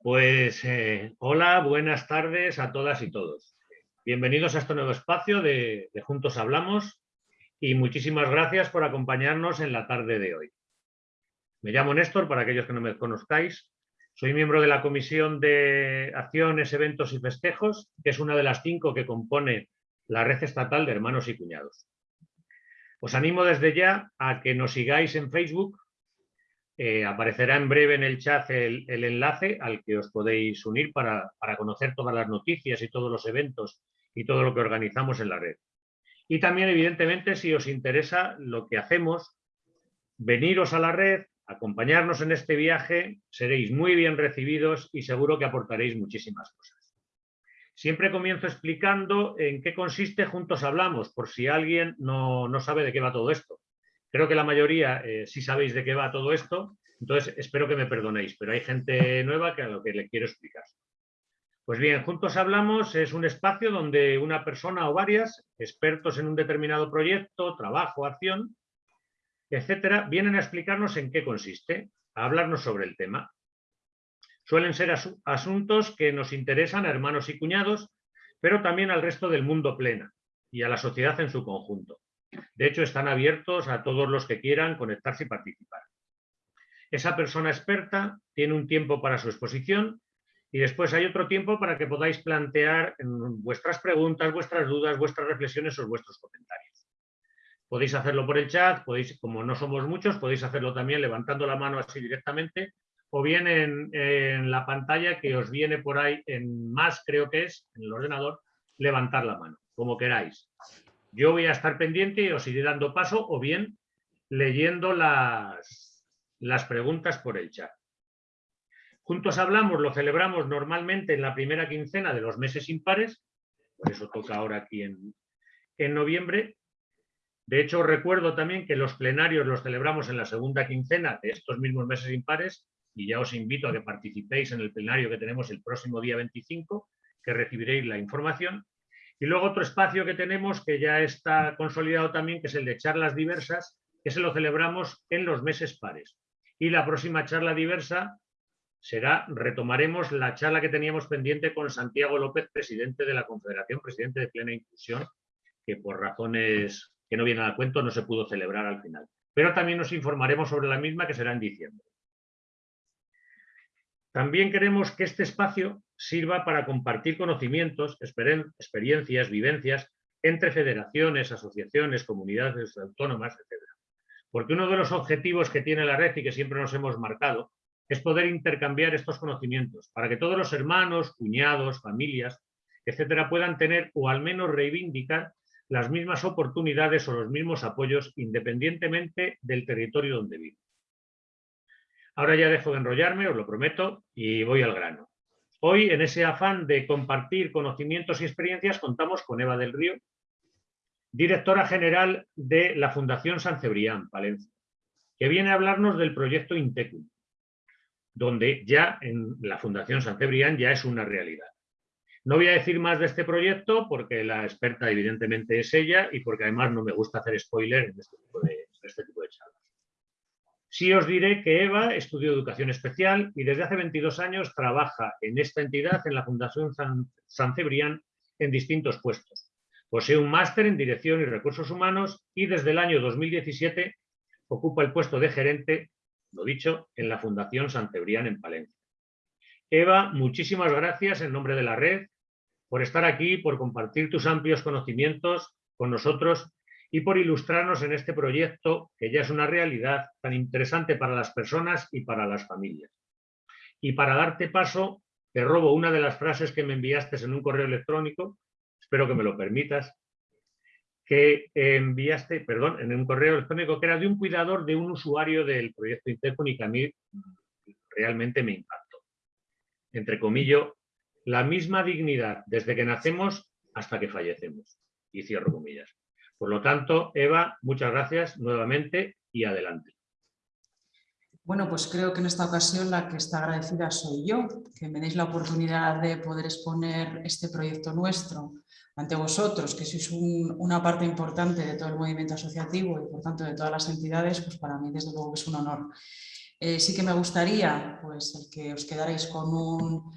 Pues eh, hola, buenas tardes a todas y todos. Bienvenidos a este nuevo espacio de, de, Juntos Hablamos y muchísimas gracias por acompañarnos en la tarde de hoy. Me llamo Néstor, para aquellos que no me conozcáis. Soy miembro de la Comisión de Acciones, Eventos y Festejos, que es una de las cinco que compone la Red Estatal de Hermanos y Cuñados. Os animo desde ya a que nos sigáis en Facebook, eh, aparecerá en breve en el chat el, enlace al que os podéis unir para, conocer todas las noticias y todos los eventos y todo lo que organizamos en la red. Y también, evidentemente, si os interesa lo que hacemos, veniros a la red, acompañarnos en este viaje, seréis muy bien recibidos y seguro que aportaréis muchísimas cosas. Siempre comienzo explicando en qué consiste Juntos Hablamos, por si alguien no, no sabe de qué va todo esto. Creo que la mayoría eh, sí sabéis de qué va todo esto, entonces espero que me perdonéis, pero hay gente nueva que a lo que le quiero explicar. Pues bien, Juntos Hablamos es un espacio donde una persona o varias, expertos en un determinado proyecto, trabajo, acción, etcétera, vienen a explicarnos en qué consiste, a hablarnos sobre el tema. Suelen ser asuntos que nos interesan a hermanos y cuñados, pero también al resto del mundo plena y a la sociedad en su conjunto. De hecho, están abiertos a todos los que quieran conectarse y participar. Esa persona experta tiene un tiempo para su exposición y después hay otro tiempo para que podáis plantear vuestras preguntas, vuestras dudas, vuestras reflexiones o vuestros comentarios. Podéis hacerlo por el chat, podéis, como no somos muchos, podéis hacerlo también levantando la mano así directamente o bien en, en la pantalla que os viene por ahí en más, creo que es, en el ordenador, levantar la mano, como queráis. Yo voy a estar pendiente y os iré dando paso o bien leyendo las, las preguntas por el chat. Juntos Hablamos lo celebramos normalmente en la primera quincena de los meses impares, por eso toca ahora aquí en, en noviembre. De hecho, recuerdo también que los plenarios los celebramos en la segunda quincena de estos mismos meses impares y ya os invito a que participéis en el plenario que tenemos el próximo día 25, que recibiréis la información. Y luego otro espacio que tenemos que ya está consolidado también, que es el de charlas diversas, que se lo celebramos en los meses pares. Y la próxima charla diversa será, retomaremos la charla que teníamos pendiente con Santiago López, presidente de la Confederación, presidente de Plena Inclusión, que por razones que no vienen a cuento no se pudo celebrar al final. Pero también nos informaremos sobre la misma que será en diciembre. También queremos que este espacio sirva para compartir conocimientos, experiencias, vivencias entre federaciones, asociaciones, comunidades autónomas, etc. Porque uno de los objetivos que tiene la red y que siempre nos hemos marcado es poder intercambiar estos conocimientos para que todos los hermanos, cuñados, familias, etcétera, puedan tener o al menos reivindicar las mismas oportunidades o los mismos apoyos independientemente del territorio donde viven. Ahora ya dejo de enrollarme, os lo prometo, y voy al grano. Hoy, en ese afán de compartir conocimientos y experiencias, contamos con Eva del Río, directora general de la Fundación San Cebrián, Palencia, que viene a hablarnos del proyecto Intecum, donde ya en la Fundación San Cebrián ya es una realidad. No voy a decir más de este proyecto porque la experta evidentemente es ella y porque además no me gusta hacer spoiler en este tipo de, este tipo. Sí os diré que Eva estudió educación especial y desde hace 22 años trabaja en esta entidad, en la Fundación San, Cebrián, en distintos puestos. Posee un máster en Dirección y Recursos Humanos y desde el año 2017 ocupa el puesto de gerente, lo dicho, en la Fundación San Cebrián en Palencia. Eva, muchísimas gracias en nombre de la red por estar aquí, por compartir tus amplios conocimientos con nosotros y por ilustrarnos en este proyecto que ya es una realidad tan interesante para las personas y para las familias. Y para darte paso, te robo una de las frases que me enviaste en un correo electrónico, espero que me lo permitas, que enviaste, perdón, en un correo electrónico que era de un cuidador de un usuario del proyecto Intercom y que a mí realmente me impactó. Entre comillas, la misma dignidad desde que nacemos hasta que fallecemos. Y cierro comillas. Por lo tanto, Eva, muchas gracias nuevamente y adelante. Bueno, pues creo que en esta ocasión la que está agradecida soy yo, que me deis la oportunidad de poder exponer este proyecto nuestro ante vosotros, que sois una parte importante de todo el movimiento asociativo y por tanto de todas las entidades, pues para mí desde luego es un honor. Eh, sí que me gustaría pues, el que os quedarais con un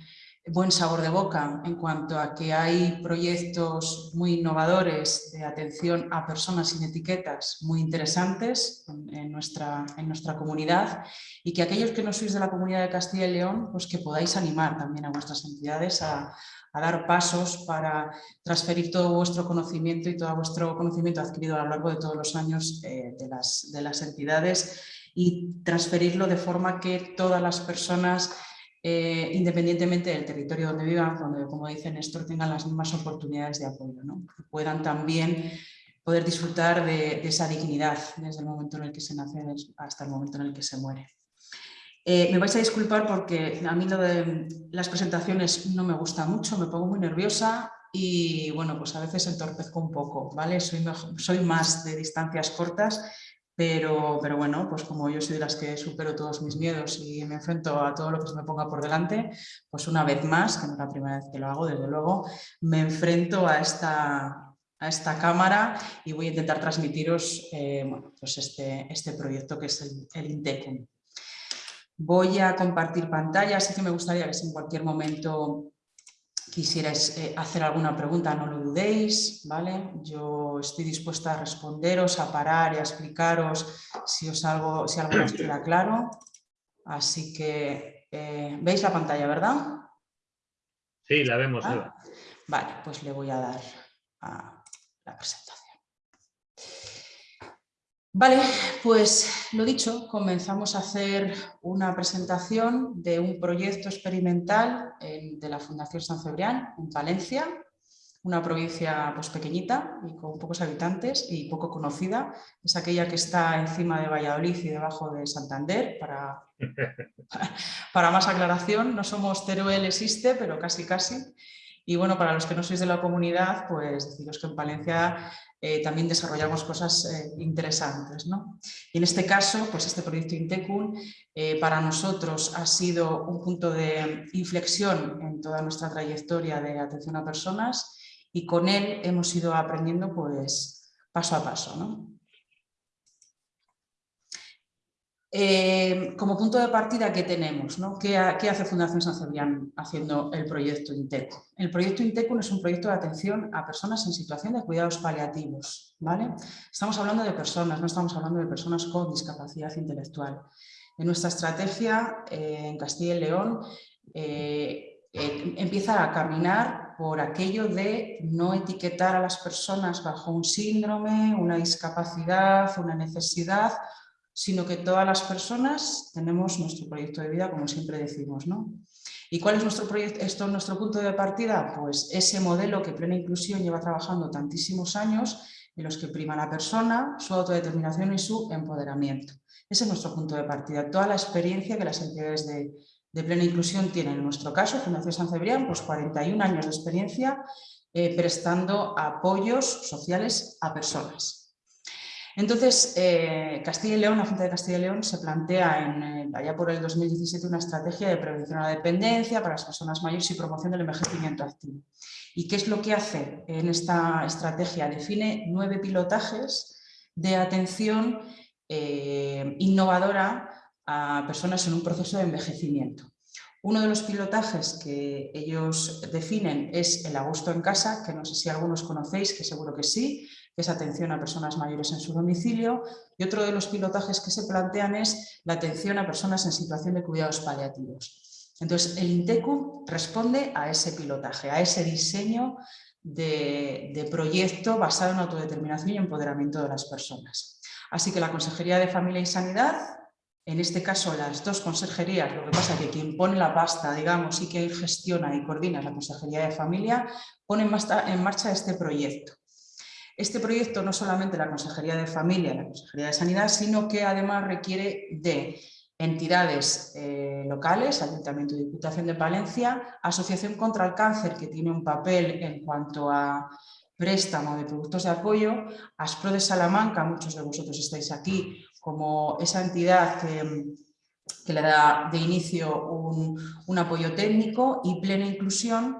buen sabor de boca en cuanto a que hay proyectos muy innovadores de atención a personas sin etiquetas muy interesantes en, nuestra, en nuestra comunidad y que aquellos que no sois de la comunidad de Castilla y León, pues que podáis animar también a vuestras entidades a, dar pasos para transferir todo vuestro conocimiento y todo vuestro conocimiento adquirido a lo largo de todos los años eh, de, las, de las entidades y transferirlo de forma que todas las personas eh, independientemente del territorio donde vivan, donde, como dice Néstor, tengan las mismas oportunidades de apoyo, ¿no? puedan también poder disfrutar de, esa dignidad desde el momento en el que se nace hasta el momento en el que se muere. Eh, me vais a disculpar porque a mí las presentaciones no me gusta mucho, me pongo muy nerviosa y bueno, pues a veces entorpezco un poco, ¿vale? Soy más de distancias cortas pero, pero, bueno, pues como yo soy de las que supero todos mis miedos y me enfrento a todo lo que se me ponga por delante, pues una vez más, que no es la primera vez que lo hago, desde luego, me enfrento a esta, a esta cámara y voy a intentar transmitiros eh, pues este, este proyecto que es el, el Intecum. Voy a compartir pantalla, así que me gustaría que si en cualquier momento quisierais eh, hacer alguna pregunta, no lo dudéis, ¿vale? Yo estoy dispuesta a responderos, a parar y a explicaros si, os algo, si algo os queda claro. Así que, eh, ¿veis la pantalla, verdad? Sí, la vemos, ah, Vale, pues le voy a dar a la presentación. Vale, pues lo dicho, comenzamos a hacer una presentación de un proyecto experimental de la Fundación San Cebrián en Valencia, una provincia pues, pequeñita y con pocos habitantes y poco conocida. Es aquella que está encima de Valladolid y debajo de Santander. Para, para más aclaración, no somos Teruel existe, pero casi casi. Y bueno, para los que no sois de la comunidad, pues deciros que en Palencia eh, también desarrollamos cosas eh, interesantes. ¿no? Y en este caso, pues este proyecto Intecun eh, para nosotros ha sido un punto de inflexión en toda nuestra trayectoria de atención a personas y con él hemos ido aprendiendo pues paso a paso. ¿no? Eh, como punto de partida, ¿qué tenemos? ¿Qué, hace Fundación San Cebrián haciendo el proyecto INTECO? El proyecto INTECO es un proyecto de atención a personas en situación de cuidados paliativos. ¿vale? Estamos hablando de personas, no estamos hablando de personas con discapacidad intelectual. En nuestra estrategia eh, en Castilla y León eh, empieza a caminar por aquello de no etiquetar a las personas bajo un síndrome, una discapacidad, una necesidad sino que todas las personas tenemos nuestro proyecto de vida, como siempre decimos. ¿no? ¿Y cuál es nuestro, proyecto, esto, nuestro punto de partida? Pues ese modelo que Plena Inclusión lleva trabajando tantísimos años, en los que prima la persona, su autodeterminación y su empoderamiento. Ese es nuestro punto de partida, toda la experiencia que las entidades de, Plena Inclusión tienen. En nuestro caso, Fundación San Cebrián, pues 41 años de experiencia eh, prestando apoyos sociales a personas. Entonces, eh, Castilla y León, la Junta de Castilla y León se plantea en, eh, allá por el 2017 una estrategia de prevención a la dependencia para las personas mayores y promoción del envejecimiento activo. ¿Y qué es lo que hace en esta estrategia? Define nueve pilotajes de atención eh, innovadora a personas en un proceso de envejecimiento. Uno de los pilotajes que ellos definen es el agosto en casa, que no sé si algunos conocéis, que seguro que sí, que es atención a personas mayores en su domicilio, y otro de los pilotajes que se plantean es la atención a personas en situación de cuidados paliativos. Entonces, el INTECU responde a ese pilotaje, a ese diseño de, proyecto basado en autodeterminación y empoderamiento de las personas. Así que la Consejería de Familia y Sanidad, en este caso las dos consejerías, lo que pasa es que quien pone la pasta, digamos, y quien gestiona y coordina la Consejería de Familia, pone en marcha este proyecto. Este proyecto no solamente la Consejería de Familia, la Consejería de Sanidad, sino que además requiere de entidades eh, locales, Ayuntamiento y Diputación de Palencia, Asociación contra el Cáncer, que tiene un papel en cuanto a préstamo de productos de apoyo, ASPRO de Salamanca, muchos de vosotros estáis aquí, como esa entidad que, le da de inicio un apoyo técnico y plena inclusión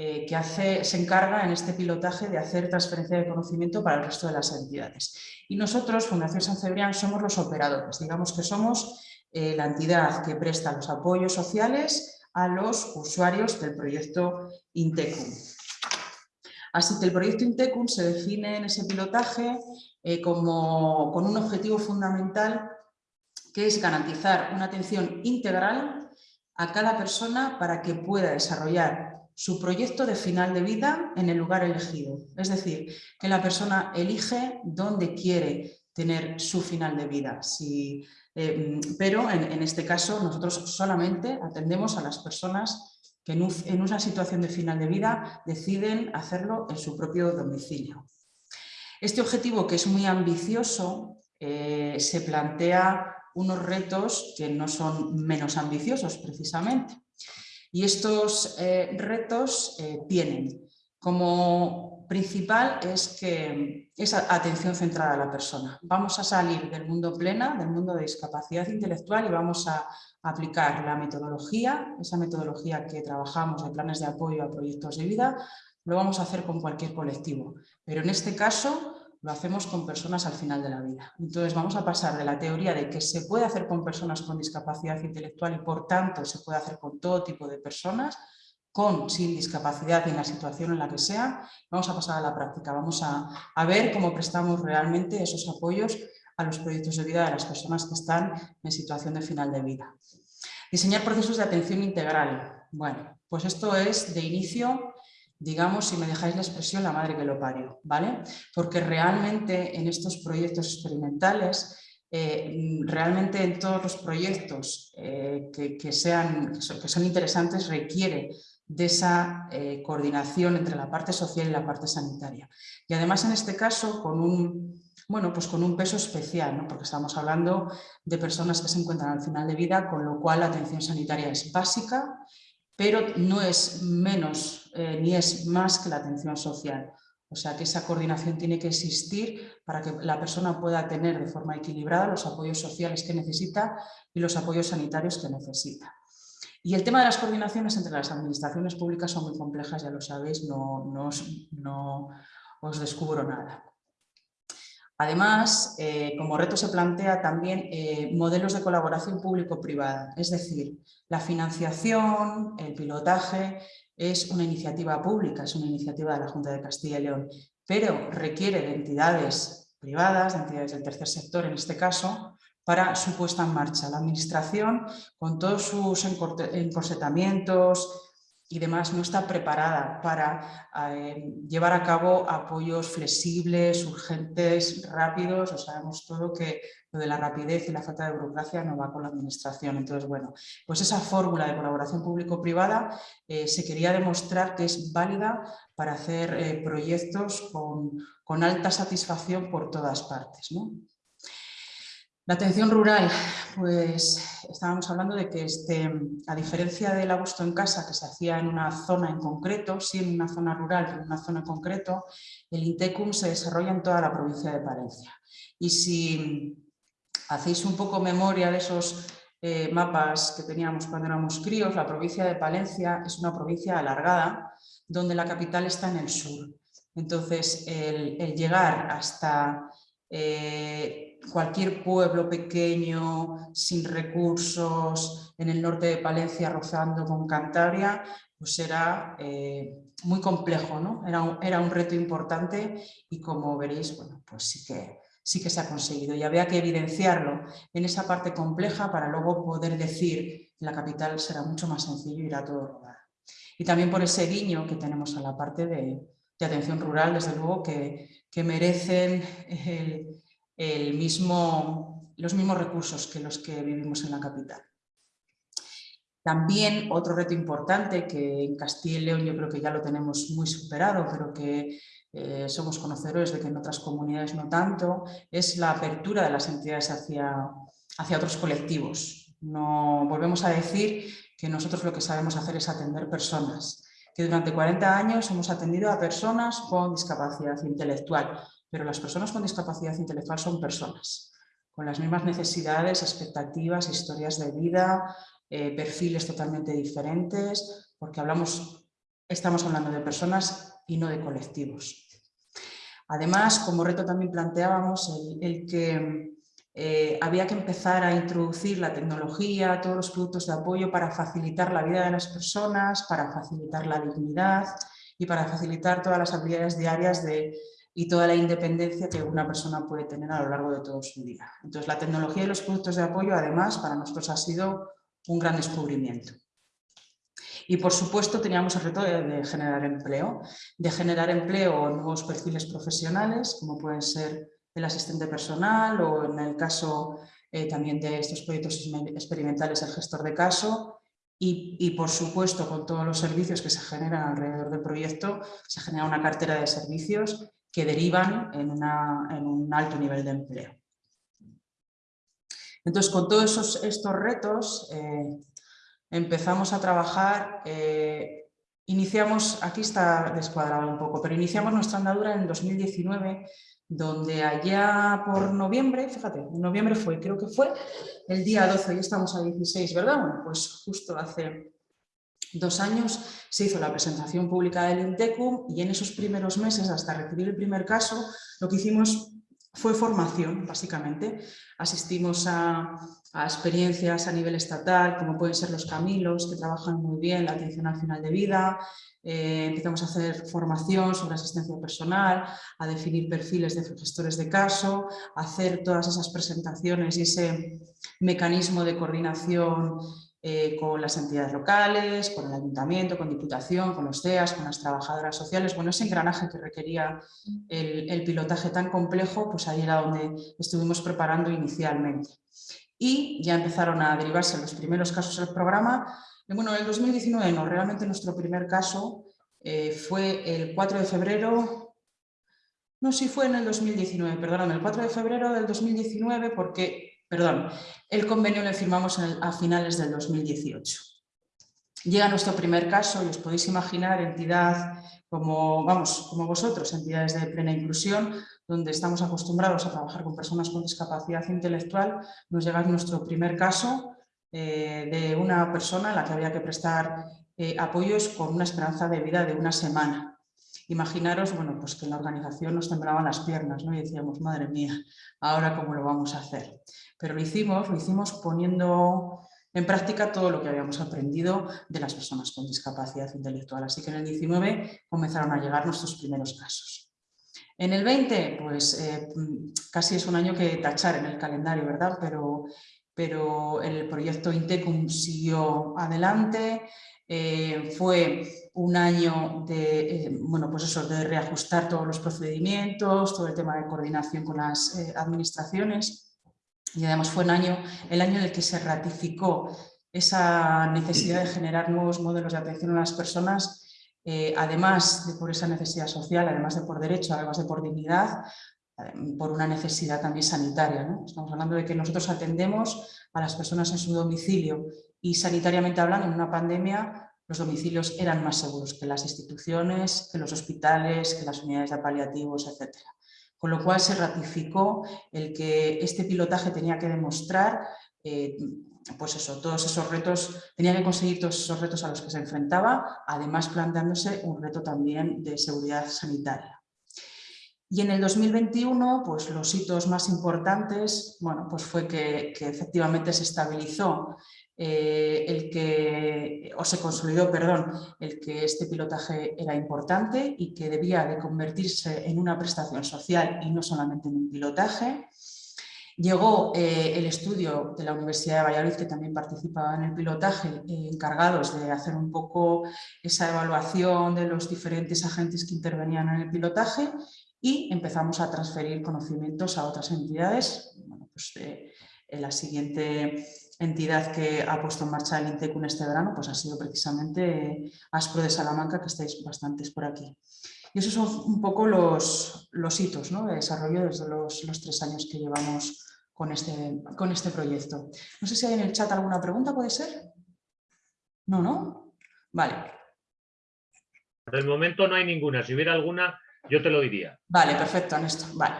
eh, que se encarga en este pilotaje de hacer transferencia de conocimiento para el resto de las entidades. Y nosotros, Fundación San Cebrián, somos los operadores, digamos que somos eh, la entidad que presta los apoyos sociales a los usuarios del proyecto Intecum. Así que el proyecto Intecum se define en ese pilotaje eh, como, con un objetivo fundamental que es garantizar una atención integral a cada persona para que pueda desarrollar su proyecto de final de vida en el lugar elegido. Es decir, que la persona elige dónde quiere tener su final de vida. Eh, pero en, este caso nosotros solamente atendemos a las personas que en, una situación de final de vida deciden hacerlo en su propio domicilio. Este objetivo, que es muy ambicioso, eh, se plantea unos retos que no son menos ambiciosos precisamente. Y estos eh, retos eh, tienen como principal es que es atención centrada a la persona. Vamos a salir del mundo plena, del mundo de discapacidad intelectual y vamos a aplicar la metodología, esa metodología que trabajamos de planes de apoyo a proyectos de vida, lo vamos a hacer con cualquier colectivo. Pero en este caso lo hacemos con personas al final de la vida. Entonces vamos a pasar de la teoría de que se puede hacer con personas con discapacidad intelectual y por tanto se puede hacer con todo tipo de personas, con, sin discapacidad y en la situación en la que sea, vamos a pasar a la práctica, vamos a, a ver cómo prestamos realmente esos apoyos a los proyectos de vida de las personas que están en situación de final de vida. Diseñar procesos de atención integral. Bueno, pues esto es de inicio digamos, si me dejáis la expresión, la madre que lo parió, ¿vale? Porque realmente en estos proyectos experimentales, eh, realmente en todos los proyectos eh, que, sean, que son, interesantes requiere de esa eh, coordinación entre la parte social y la parte sanitaria. Y además en este caso con un, bueno, pues con un peso especial, porque estamos hablando de personas que se encuentran al final de vida, con lo cual la atención sanitaria es básica pero no es menos eh, ni es más que la atención social. O sea que esa coordinación tiene que existir para que la persona pueda tener de forma equilibrada los apoyos sociales que necesita y los apoyos sanitarios que necesita. Y el tema de las coordinaciones entre las administraciones públicas son muy complejas, ya lo sabéis, no, no os descubro nada. Además, eh, como reto se plantea también eh, modelos de colaboración público-privada, es decir, la financiación, el pilotaje, es una iniciativa pública, es una iniciativa de la Junta de Castilla y León, pero requiere de entidades privadas, de entidades del tercer sector en este caso, para su puesta en marcha. La administración, con todos sus encorsetamientos, y demás no está preparada para eh, llevar a cabo apoyos flexibles, urgentes, rápidos, o sabemos todo que lo de la rapidez y la falta de burocracia no va con la administración. Entonces, bueno, pues esa fórmula de colaboración público-privada eh, se quería demostrar que es válida para hacer eh, proyectos con, con, alta satisfacción por todas partes. ¿no? La atención rural, pues estábamos hablando de que este, a diferencia del agosto en casa que se hacía en una zona en concreto, sí en una zona rural, en una zona en concreto, el INTECUM se desarrolla en toda la provincia de Palencia. Y si hacéis un poco memoria de esos eh, mapas que teníamos cuando éramos críos, la provincia de Palencia es una provincia alargada donde la capital está en el sur. Entonces, el, llegar hasta eh, cualquier pueblo pequeño, sin recursos, en el norte de Palencia rozando con Cantabria, pues era eh, muy complejo, ¿no? Era un, era un, reto importante y como veréis, bueno, pues sí que, sí que se ha conseguido y había que evidenciarlo en esa parte compleja para luego poder decir la capital será mucho más sencillo ir a todo rodar. Y también por ese guiño que tenemos a la parte de, de atención rural, desde luego, que, que merecen el, el mismo, los mismos recursos que los que vivimos en la capital. También otro reto importante que en Castilla y León yo creo que ya lo tenemos muy superado, pero que eh, somos conocedores de que en otras comunidades no tanto, es la apertura de las entidades hacia, hacia otros colectivos. No, volvemos a decir que nosotros lo que sabemos hacer es atender personas, que durante 40 años hemos atendido a personas con discapacidad intelectual, pero las personas con discapacidad intelectual son personas, con las mismas necesidades, expectativas, historias de vida, eh, perfiles totalmente diferentes, porque hablamos estamos hablando de personas y no de colectivos. Además, como reto también planteábamos el, que eh, había que empezar a introducir la tecnología, todos los productos de apoyo para facilitar la vida de las personas, para facilitar la dignidad y para facilitar todas las habilidades diarias de, y toda la independencia que una persona puede tener a lo largo de todo su día. Entonces, la tecnología y los productos de apoyo, además, para nosotros ha sido un gran descubrimiento. Y por supuesto teníamos el reto de, generar empleo, de generar empleo en nuevos perfiles profesionales, como pueden ser el asistente personal o en el caso eh, también de estos proyectos experimentales el gestor de caso y, y, por supuesto con todos los servicios que se generan alrededor del proyecto se genera una cartera de servicios que derivan en, un alto nivel de empleo. Entonces con todos estos retos eh, empezamos a trabajar, eh, iniciamos, aquí está descuadrado un poco, pero iniciamos nuestra andadura en 2019, donde allá por noviembre, fíjate, en noviembre fue, creo que fue el día 12, hoy estamos a 16, ¿verdad? Bueno, pues justo hace dos años se hizo la presentación pública del INTECUM y en esos primeros meses, hasta recibir el primer caso, lo que hicimos fue formación, básicamente. Asistimos a, experiencias a nivel estatal, como pueden ser los Camilos, que trabajan muy bien la atención al final de vida. Eh, empezamos a hacer formación sobre asistencia personal, a definir perfiles de gestores de caso, a hacer todas esas presentaciones y ese mecanismo de coordinación eh, con las entidades locales, con el ayuntamiento, con diputación, con los CEAS, con las trabajadoras sociales. Bueno, ese engranaje que requería el, pilotaje tan complejo, pues ahí era donde estuvimos preparando inicialmente. Y ya empezaron a derivarse los primeros casos del programa. bueno, en el 2019 no, realmente nuestro primer caso eh, fue el 4 de febrero, no, sí fue en el 2019, perdóname, el 4 de febrero del 2019 porque perdón, el convenio lo firmamos a finales del 2018. Llega nuestro primer caso y os podéis imaginar entidad como, vamos, como vosotros, entidades de plena inclusión, donde estamos acostumbrados a trabajar con personas con discapacidad intelectual, nos llega nuestro primer caso eh, de una persona a la que había que prestar eh, apoyos con una esperanza de vida de una semana. Imaginaros, bueno, pues que en la organización nos temblaban las piernas, ¿no? Y decíamos, madre mía, ¿ahora cómo lo vamos a hacer? Pero lo hicimos, lo hicimos poniendo en práctica todo lo que habíamos aprendido de las personas con discapacidad intelectual. Así que en el 19 comenzaron a llegar nuestros primeros casos. En el 20, pues eh, casi es un año que tachar en el calendario, ¿verdad? Pero, pero el proyecto Intecum siguió adelante, eh, fue un año de, eh, bueno, pues eso, de reajustar todos los procedimientos, todo el tema de coordinación con las administraciones y además fue un año, el año en el que se ratificó esa necesidad de generar nuevos modelos de atención a las personas, además de por esa necesidad social, además de por derecho, además de por dignidad, por una necesidad también sanitaria. Estamos hablando de que nosotros atendemos a las personas en su domicilio y sanitariamente hablando, en una pandemia los domicilios eran más seguros que las instituciones, que los hospitales, que las unidades de paliativos, etc. Con lo cual se ratificó el que este pilotaje tenía que demostrar eh, pues eso, todos esos retos, tenía que conseguir todos esos retos a los que se enfrentaba, además planteándose un reto también de seguridad sanitaria. Y en el 2021, pues los hitos más importantes, bueno, pues fue que, que efectivamente se estabilizó eh, el que, o se consolidó, perdón, el que este pilotaje era importante y que debía de convertirse en una prestación social y no solamente en un pilotaje. Llegó eh, el estudio de la Universidad de Valladolid, que también participaba en el pilotaje, eh, encargados de hacer un poco esa evaluación de los diferentes agentes que intervenían en el pilotaje y empezamos a transferir conocimientos a otras entidades. Bueno, pues, la siguiente entidad que ha puesto en marcha el INTECUN este verano pues ha sido precisamente ASPRO de Salamanca, que estáis bastantes por aquí. Y esos son un poco los, los hitos de desarrollo desde los, tres años que llevamos con este, con este proyecto. No sé si hay en el chat alguna pregunta, ¿puede ser? No, ¿no? Vale. Por el momento no hay ninguna. Si hubiera alguna, yo te lo diría. Vale, perfecto, Néstor. Vale.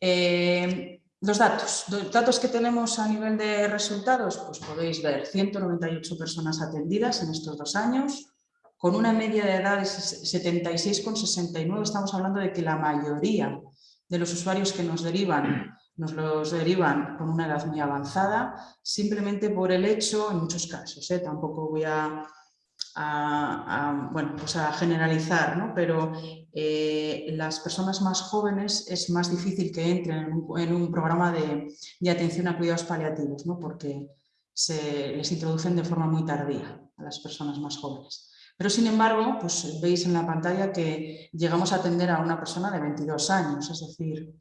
Eh, los datos, datos que tenemos a nivel de resultados, pues podéis ver 198 personas atendidas en estos dos años, con una media de edad de 76,69, estamos hablando de que la mayoría de los usuarios que nos derivan nos los derivan con una edad muy avanzada, simplemente por el hecho, en muchos casos, ¿eh? tampoco voy a, bueno, pues a generalizar, ¿no? pero eh, las personas más jóvenes es más difícil que entren en un, programa de, de, atención a cuidados paliativos, ¿no? porque se les introducen de forma muy tardía a las personas más jóvenes. Pero sin embargo, pues veis en la pantalla que llegamos a atender a una persona de 22 años, es decir,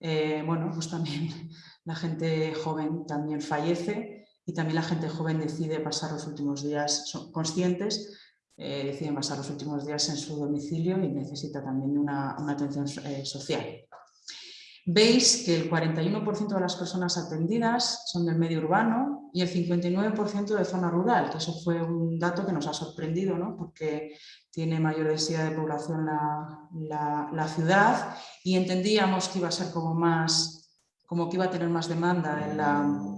eh, bueno, pues también la gente joven también fallece y también la gente joven decide pasar los últimos días, son conscientes, eh, deciden pasar los últimos días en su domicilio y necesita también una, atención eh, social. Veis que el 41% de las personas atendidas son del medio urbano y el 59% de zona rural, que eso fue un dato que nos ha sorprendido, ¿no? porque tiene mayor densidad de población la, ciudad y entendíamos que iba a ser como más, como que iba a tener más demanda en la,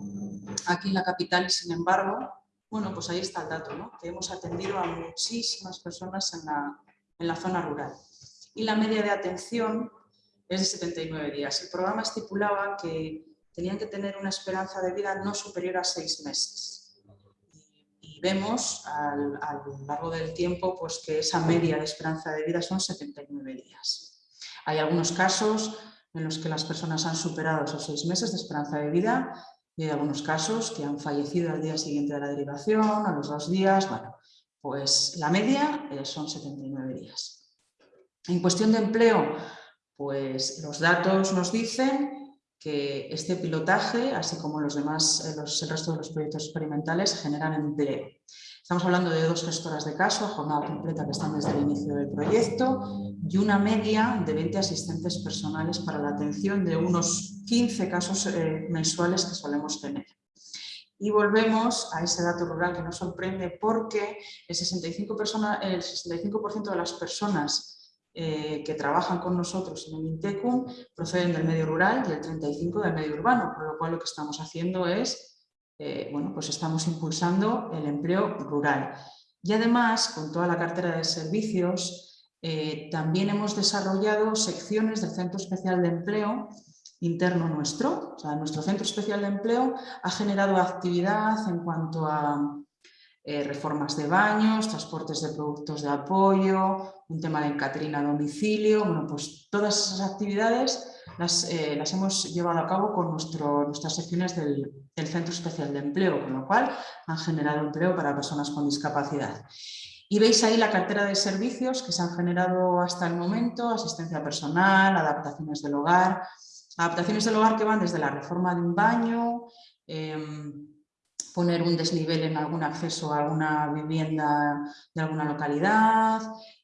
aquí en la capital y sin embargo, bueno, pues ahí está el dato, ¿no? que hemos atendido a muchísimas personas en la, en la zona rural. Y la media de atención es de 79 días. El programa estipulaba que tenían que tener una esperanza de vida no superior a seis meses. Y vemos a lo largo del tiempo pues, que esa media de esperanza de vida son 79 días. Hay algunos casos en los que las personas han superado esos seis meses de esperanza de vida y hay algunos casos que han fallecido al día siguiente de la derivación, a los dos días, bueno, pues la media eh, son 79 días. En cuestión de empleo, pues los datos nos dicen que este pilotaje, así como los demás, eh, el resto de los proyectos experimentales, generan empleo. Estamos hablando de dos gestoras de caso, jornada completa que están desde el inicio del proyecto y una media de 20 asistentes personales para la atención de unos 15 casos eh, mensuales que solemos tener. Y volvemos a ese dato rural que nos sorprende porque el 65%, el 65 de las personas eh, que trabajan con nosotros en el INTECUM proceden del medio rural y el 35% del medio urbano, por lo cual lo que estamos haciendo es, eh, bueno, pues estamos impulsando el empleo rural. Y además, con toda la cartera de servicios, eh, también hemos desarrollado secciones del Centro Especial de Empleo interno nuestro. O sea, nuestro Centro Especial de Empleo ha generado actividad en cuanto a eh, reformas de baños, transportes de productos de apoyo, un tema de catering a domicilio, bueno, pues todas esas actividades las, eh, las hemos llevado a cabo con nuestro, nuestras secciones del, del, Centro Especial de Empleo, con lo cual han generado empleo para personas con discapacidad. Y veis ahí la cartera de servicios que se han generado hasta el momento, asistencia personal, adaptaciones del hogar, adaptaciones del hogar que van desde la reforma de un baño, em, poner un desnivel en algún acceso a alguna vivienda de alguna localidad,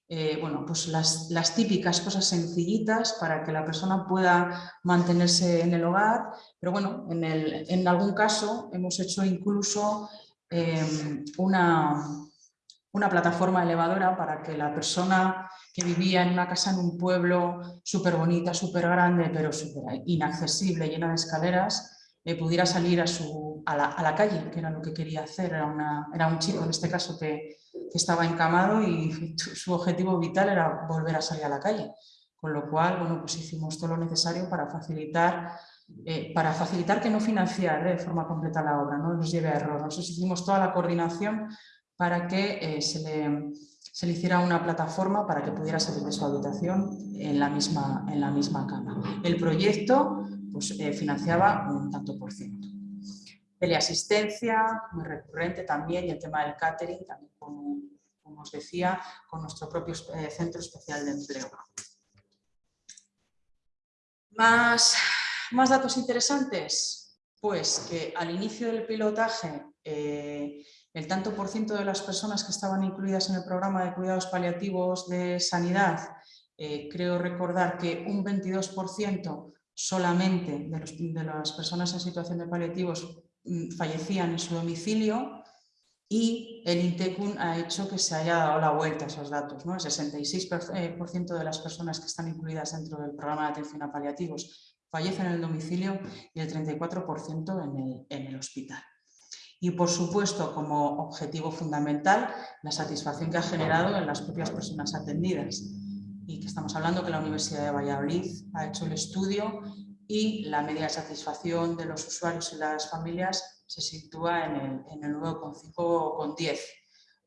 eh, bueno, pues las, las, típicas cosas sencillitas para que la persona pueda mantenerse en el hogar, pero bueno, en, el, en algún caso hemos hecho incluso em, una, una plataforma elevadora para que la persona que vivía en una casa en un pueblo súper bonita, súper grande, pero súper inaccesible, llena de escaleras, pudiera salir a, su, a, la, calle, que era lo que quería hacer. Era, una, era un chico, en este caso, que, estaba encamado y su objetivo vital era volver a salir a la calle. Con lo cual, bueno, pues hicimos todo lo necesario para facilitar, eh, para facilitar que no financiar de forma completa la obra, no nos lleve a error. Nosotros hicimos toda la coordinación para que eh, se, le, se, le, hiciera una plataforma para que pudiera salir de su habitación en la misma, en la misma cama. El proyecto pues, eh, financiaba un tanto por ciento. Teleasistencia, muy recurrente también, y el tema del catering, también como, os decía, con nuestro propio eh, Centro Especial de Empleo. Más, más datos interesantes, pues que al inicio del pilotaje eh, el tanto por ciento de las personas que estaban incluidas en el programa de cuidados paliativos de sanidad, creo recordar que un 22% solamente de, las personas en situación de paliativos mm, fallecían en su domicilio y el INTECUN ha hecho que se haya dado la vuelta a esos datos. ¿no? El 66% eh, de las personas que están incluidas dentro del programa de atención a paliativos fallecen en el domicilio y el 34% en el, en el hospital. y por supuesto como objetivo fundamental la satisfacción que ha generado en las propias personas atendidas y que estamos hablando que la Universidad de Valladolid ha hecho el estudio y la media de satisfacción de los usuarios y las familias se sitúa en el, en el 9,5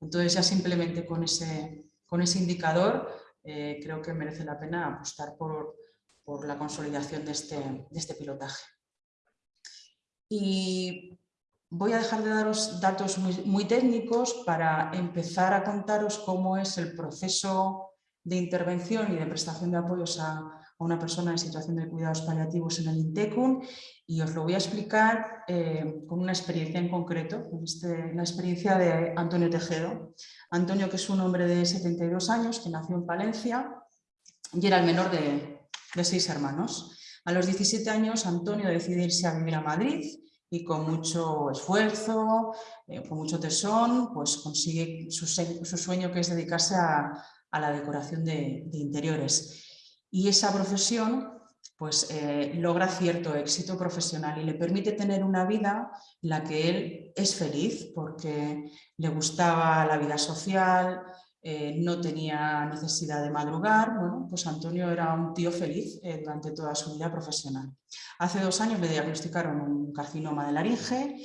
Entonces ya simplemente con ese, con ese indicador eh, creo que merece la pena apostar por, por la consolidación de este, de este pilotaje. Y voy a dejar de daros datos muy, técnicos para empezar a contaros cómo es el proceso de intervención y de prestación de apoyos a, una persona en situación de cuidados paliativos en el INTECUN y os lo voy a explicar eh, con una experiencia en concreto, este, la experiencia de Antonio Tejedo. Antonio, que es un hombre de 72 años, que nació en Palencia y era el menor de, de seis hermanos. A los 17 años, Antonio decide irse a vivir a Madrid y con mucho esfuerzo, eh, con mucho tesón, pues consigue su, sueño que es dedicarse a, la decoración de, interiores. Y esa profesión pues eh, logra cierto éxito profesional y le permite tener una vida en la que él es feliz porque le gustaba la vida social, eh, no tenía necesidad de madrugar, bueno, pues Antonio era un tío feliz eh, durante toda su vida profesional. Hace dos años le diagnosticaron un carcinoma de laringe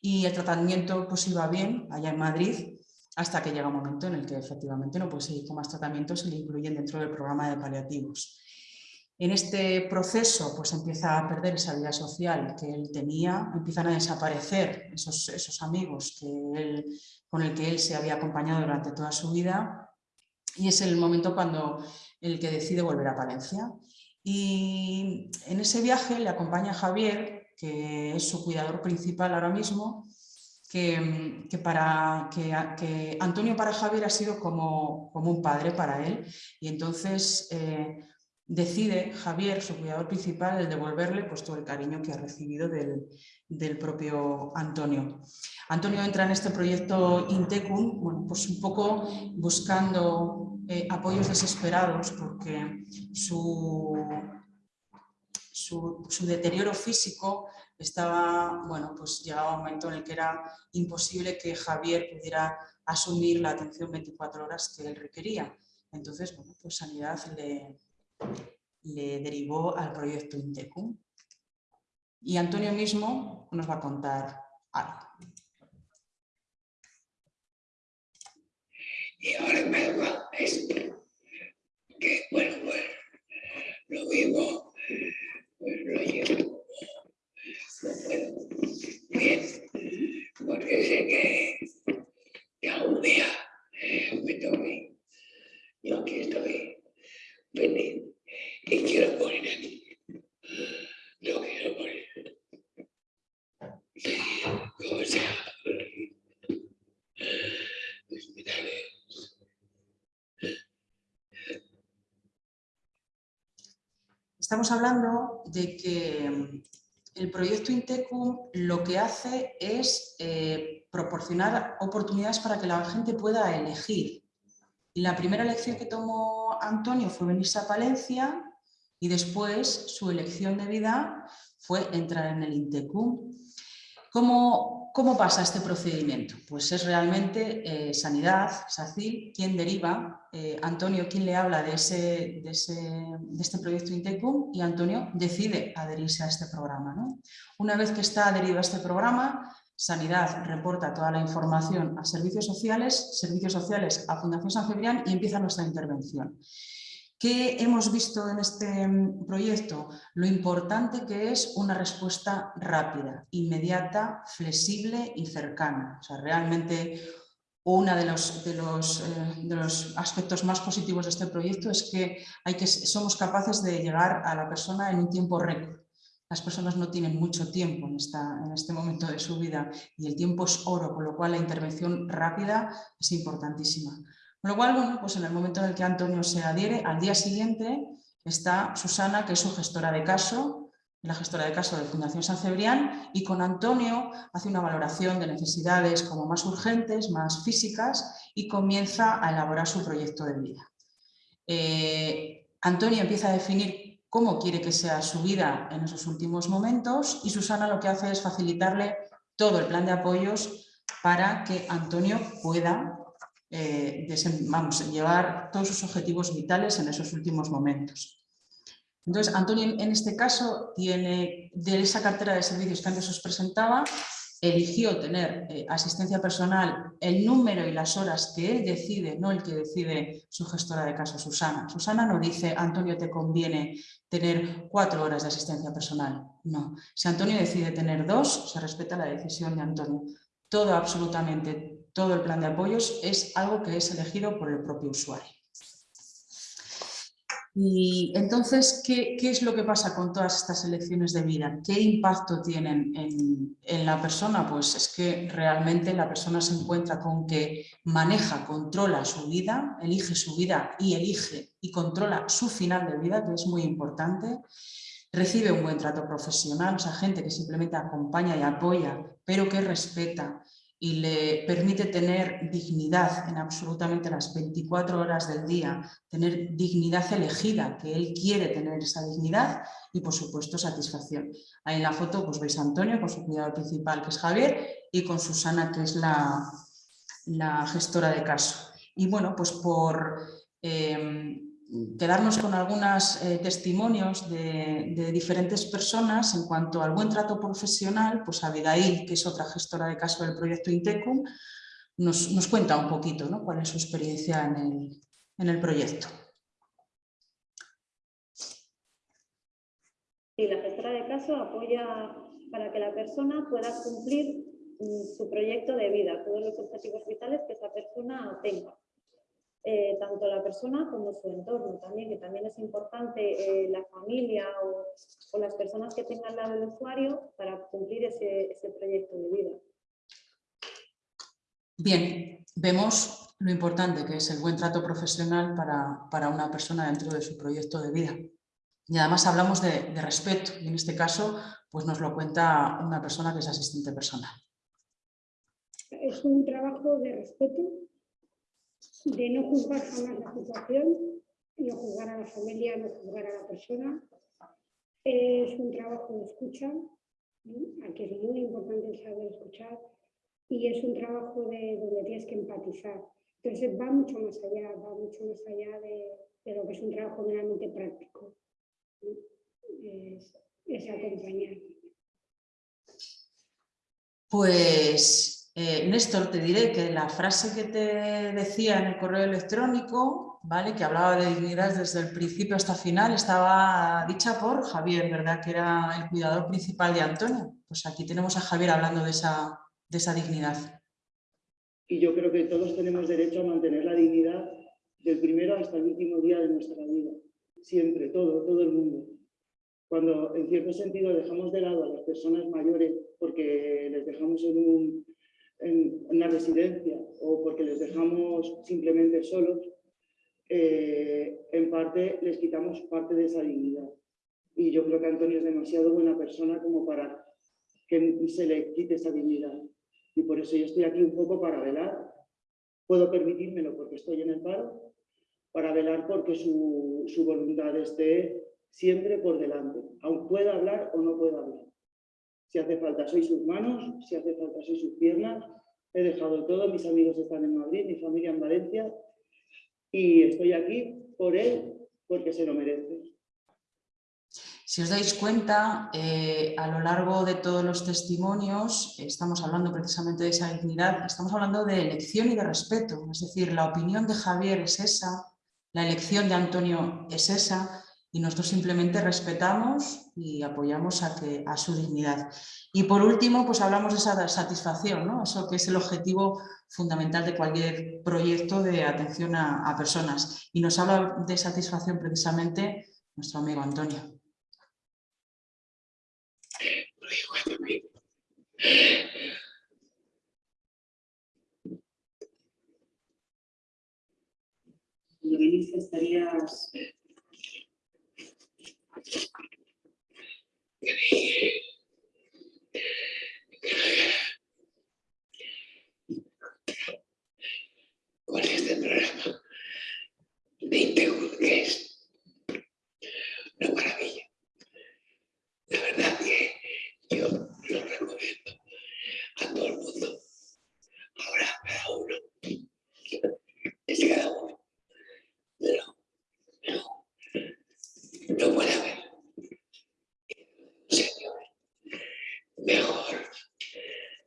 y el tratamiento pues iba bien allá en Madrid hasta que llega un momento en el que efectivamente no puede seguir con más tratamientos y le incluyen dentro del programa de paliativos. En este proceso pues empieza a perder esa vida social que él tenía, empiezan a desaparecer esos, esos amigos que él con el que él se había acompañado durante toda su vida y es el momento cuando el que decide volver a Palencia. Y en ese viaje le acompaña Javier, que es su cuidador principal ahora mismo, que, para, que, Antonio para Javier ha sido como, como un padre para él y entonces eh, decide Javier, su cuidador principal, el devolverle pues, todo el cariño que ha recibido del, del propio Antonio. Antonio entra en este proyecto Intecum, bueno, pues un poco buscando eh, apoyos desesperados porque su, su, deterioro físico estaba, bueno, pues llegaba un momento en el que era imposible que Javier pudiera asumir la atención 24 horas que él requería. Entonces, bueno, pues Sanidad le, derivó al proyecto Intecum. Y Antonio mismo nos va a contar algo. Y ahora me va que bueno, pues lo vivo, pues lo llevo, bien, porque sé que, que un día me toque, yo aquí estoy feliz y quiero morir aquí, no quiero morir. Estamos hablando de que el proyecto Intecum lo que hace es eh, proporcionar oportunidades para que la gente pueda elegir. La primera elección que tomó Antonio fue venirse a Palencia y después su elección de vida fue entrar en el Intecum. ¿Cómo, ¿Cómo, pasa este procedimiento? Pues es realmente eh, Sanidad, SACIL, quien deriva, eh, Antonio quien le habla de, ese, de, este proyecto Intecum y Antonio decide adherirse a este programa. Una vez que está adherido a este programa, Sanidad reporta toda la información a servicios sociales, servicios sociales a Fundación San Cebrián y empieza nuestra intervención. ¿Qué hemos visto en este mm, proyecto? Lo importante que es una respuesta rápida, inmediata, flexible y cercana. O sea, realmente uno eh, de los, aspectos más positivos de este proyecto es que, hay que somos capaces de llegar a la persona en un tiempo récord. Las personas no tienen mucho tiempo en, esta, en este momento de su vida y el tiempo es oro, con lo cual la intervención rápida es importantísima. Con lo cual, bueno, pues en el momento en el que Antonio se adhiere, al día siguiente está Susana, que es su gestora de caso, la gestora de caso de Fundación San Cebrián, y con Antonio hace una valoración de necesidades como más urgentes, más físicas, y comienza a elaborar su proyecto de vida. Eh, Antonio empieza a definir cómo quiere que sea su vida en esos últimos momentos y Susana lo que hace es facilitarle todo el plan de apoyos para que Antonio pueda eh, llevar todos sus objetivos vitales en esos últimos momentos. Entonces, Antonio en este caso tiene de esa cartera de servicios que antes os presentaba, eligió tener eh, asistencia personal, el número y las horas que él decide, no el que decide su gestora de caso, Susana. Susana no dice, Antonio, te conviene tener cuatro horas de asistencia personal. No. Si Antonio decide tener dos, se respeta la decisión de Antonio. Todo, absolutamente, todo el plan de apoyos es algo que es elegido por el propio usuario. Y entonces, ¿qué, es lo que pasa con todas estas elecciones de vida? ¿Qué impacto tienen en, la persona? Pues es que realmente la persona se encuentra con que maneja, controla su vida, elige su vida y elige y controla su final de vida, que es muy importante. Recibe un buen trato profesional, o sea, gente que simplemente acompaña y apoya, pero que respeta, y le permite tener dignidad en absolutamente las 24 horas del día, tener dignidad elegida, que él quiere tener esa dignidad y por supuesto satisfacción. Ahí en la foto pues veis a Antonio con su cuidado principal que es Javier y con Susana que es la, la gestora de caso. Y bueno, pues por... Eh, quedarnos con algunos eh, testimonios de, diferentes personas en cuanto al buen trato profesional, pues Abigail, que es otra gestora de caso del proyecto Intecum, nos, cuenta un poquito ¿no? cuál es su experiencia en el, en el proyecto. Sí, la gestora de caso apoya para que la persona pueda cumplir mm, su proyecto de vida, todos los objetivos vitales que esa persona tenga. Eh, tanto la persona como su entorno también, que también es importante eh, la familia o, las personas que tengan al lado del usuario para cumplir ese, proyecto de vida. Bien, vemos lo importante que es el buen trato profesional para, una persona dentro de su proyecto de vida. Y además hablamos de, de, respeto, y en este caso pues nos lo cuenta una persona que es asistente personal. Es un trabajo de respeto de no juzgar jamás la situación, no juzgar a la familia, no juzgar a la persona. Es un trabajo de escucha, aquí es muy importante saber escuchar, y es un trabajo de donde tienes que empatizar. Entonces va mucho más allá, va mucho más allá de, lo que es un trabajo meramente práctico. Es, es acompañar. Pues eh, Néstor, te diré que la frase que te decía en el correo electrónico, ¿vale? que hablaba de dignidad desde el principio hasta el final, estaba dicha por Javier, ¿verdad? que era el cuidador principal de Antonio. Pues aquí tenemos a Javier hablando de esa, de esa dignidad. Y yo creo que todos tenemos derecho a mantener la dignidad del primero hasta el último día de nuestra vida. Siempre, todo, todo el mundo. Cuando en cierto sentido dejamos de lado a las personas mayores porque les dejamos en un en una residencia o porque les dejamos simplemente solos, eh, en parte les quitamos parte de esa dignidad. Y yo creo que Antonio es demasiado buena persona como para que se le quite esa dignidad. Y por eso yo estoy aquí un poco para velar. Puedo permitírmelo porque estoy en el paro, para velar porque su, su voluntad esté siempre por delante, aun pueda hablar o no pueda hablar. Si hace falta, soy sus manos, si hace falta, soy sus piernas. He dejado todo, mis amigos están en Madrid, mi familia en Valencia y estoy aquí por él porque se lo merece. Si os dais cuenta, eh, a lo largo de todos los testimonios estamos hablando precisamente de esa dignidad, estamos hablando de elección y de respeto, es decir, la opinión de Javier es esa, la elección de Antonio es esa, y nosotros simplemente respetamos y apoyamos a, su dignidad. Y por último, pues hablamos de esa satisfacción, ¿no? eso que es el objetivo fundamental de cualquier proyecto de atención a, personas. Y nos habla de satisfacción precisamente nuestro amigo Antonio con este programa de Integur, que es una maravilla. La verdad que yo lo recomiendo a todo el mundo. Ahora cada uno, es cada uno, no no, no puede haber. mejor.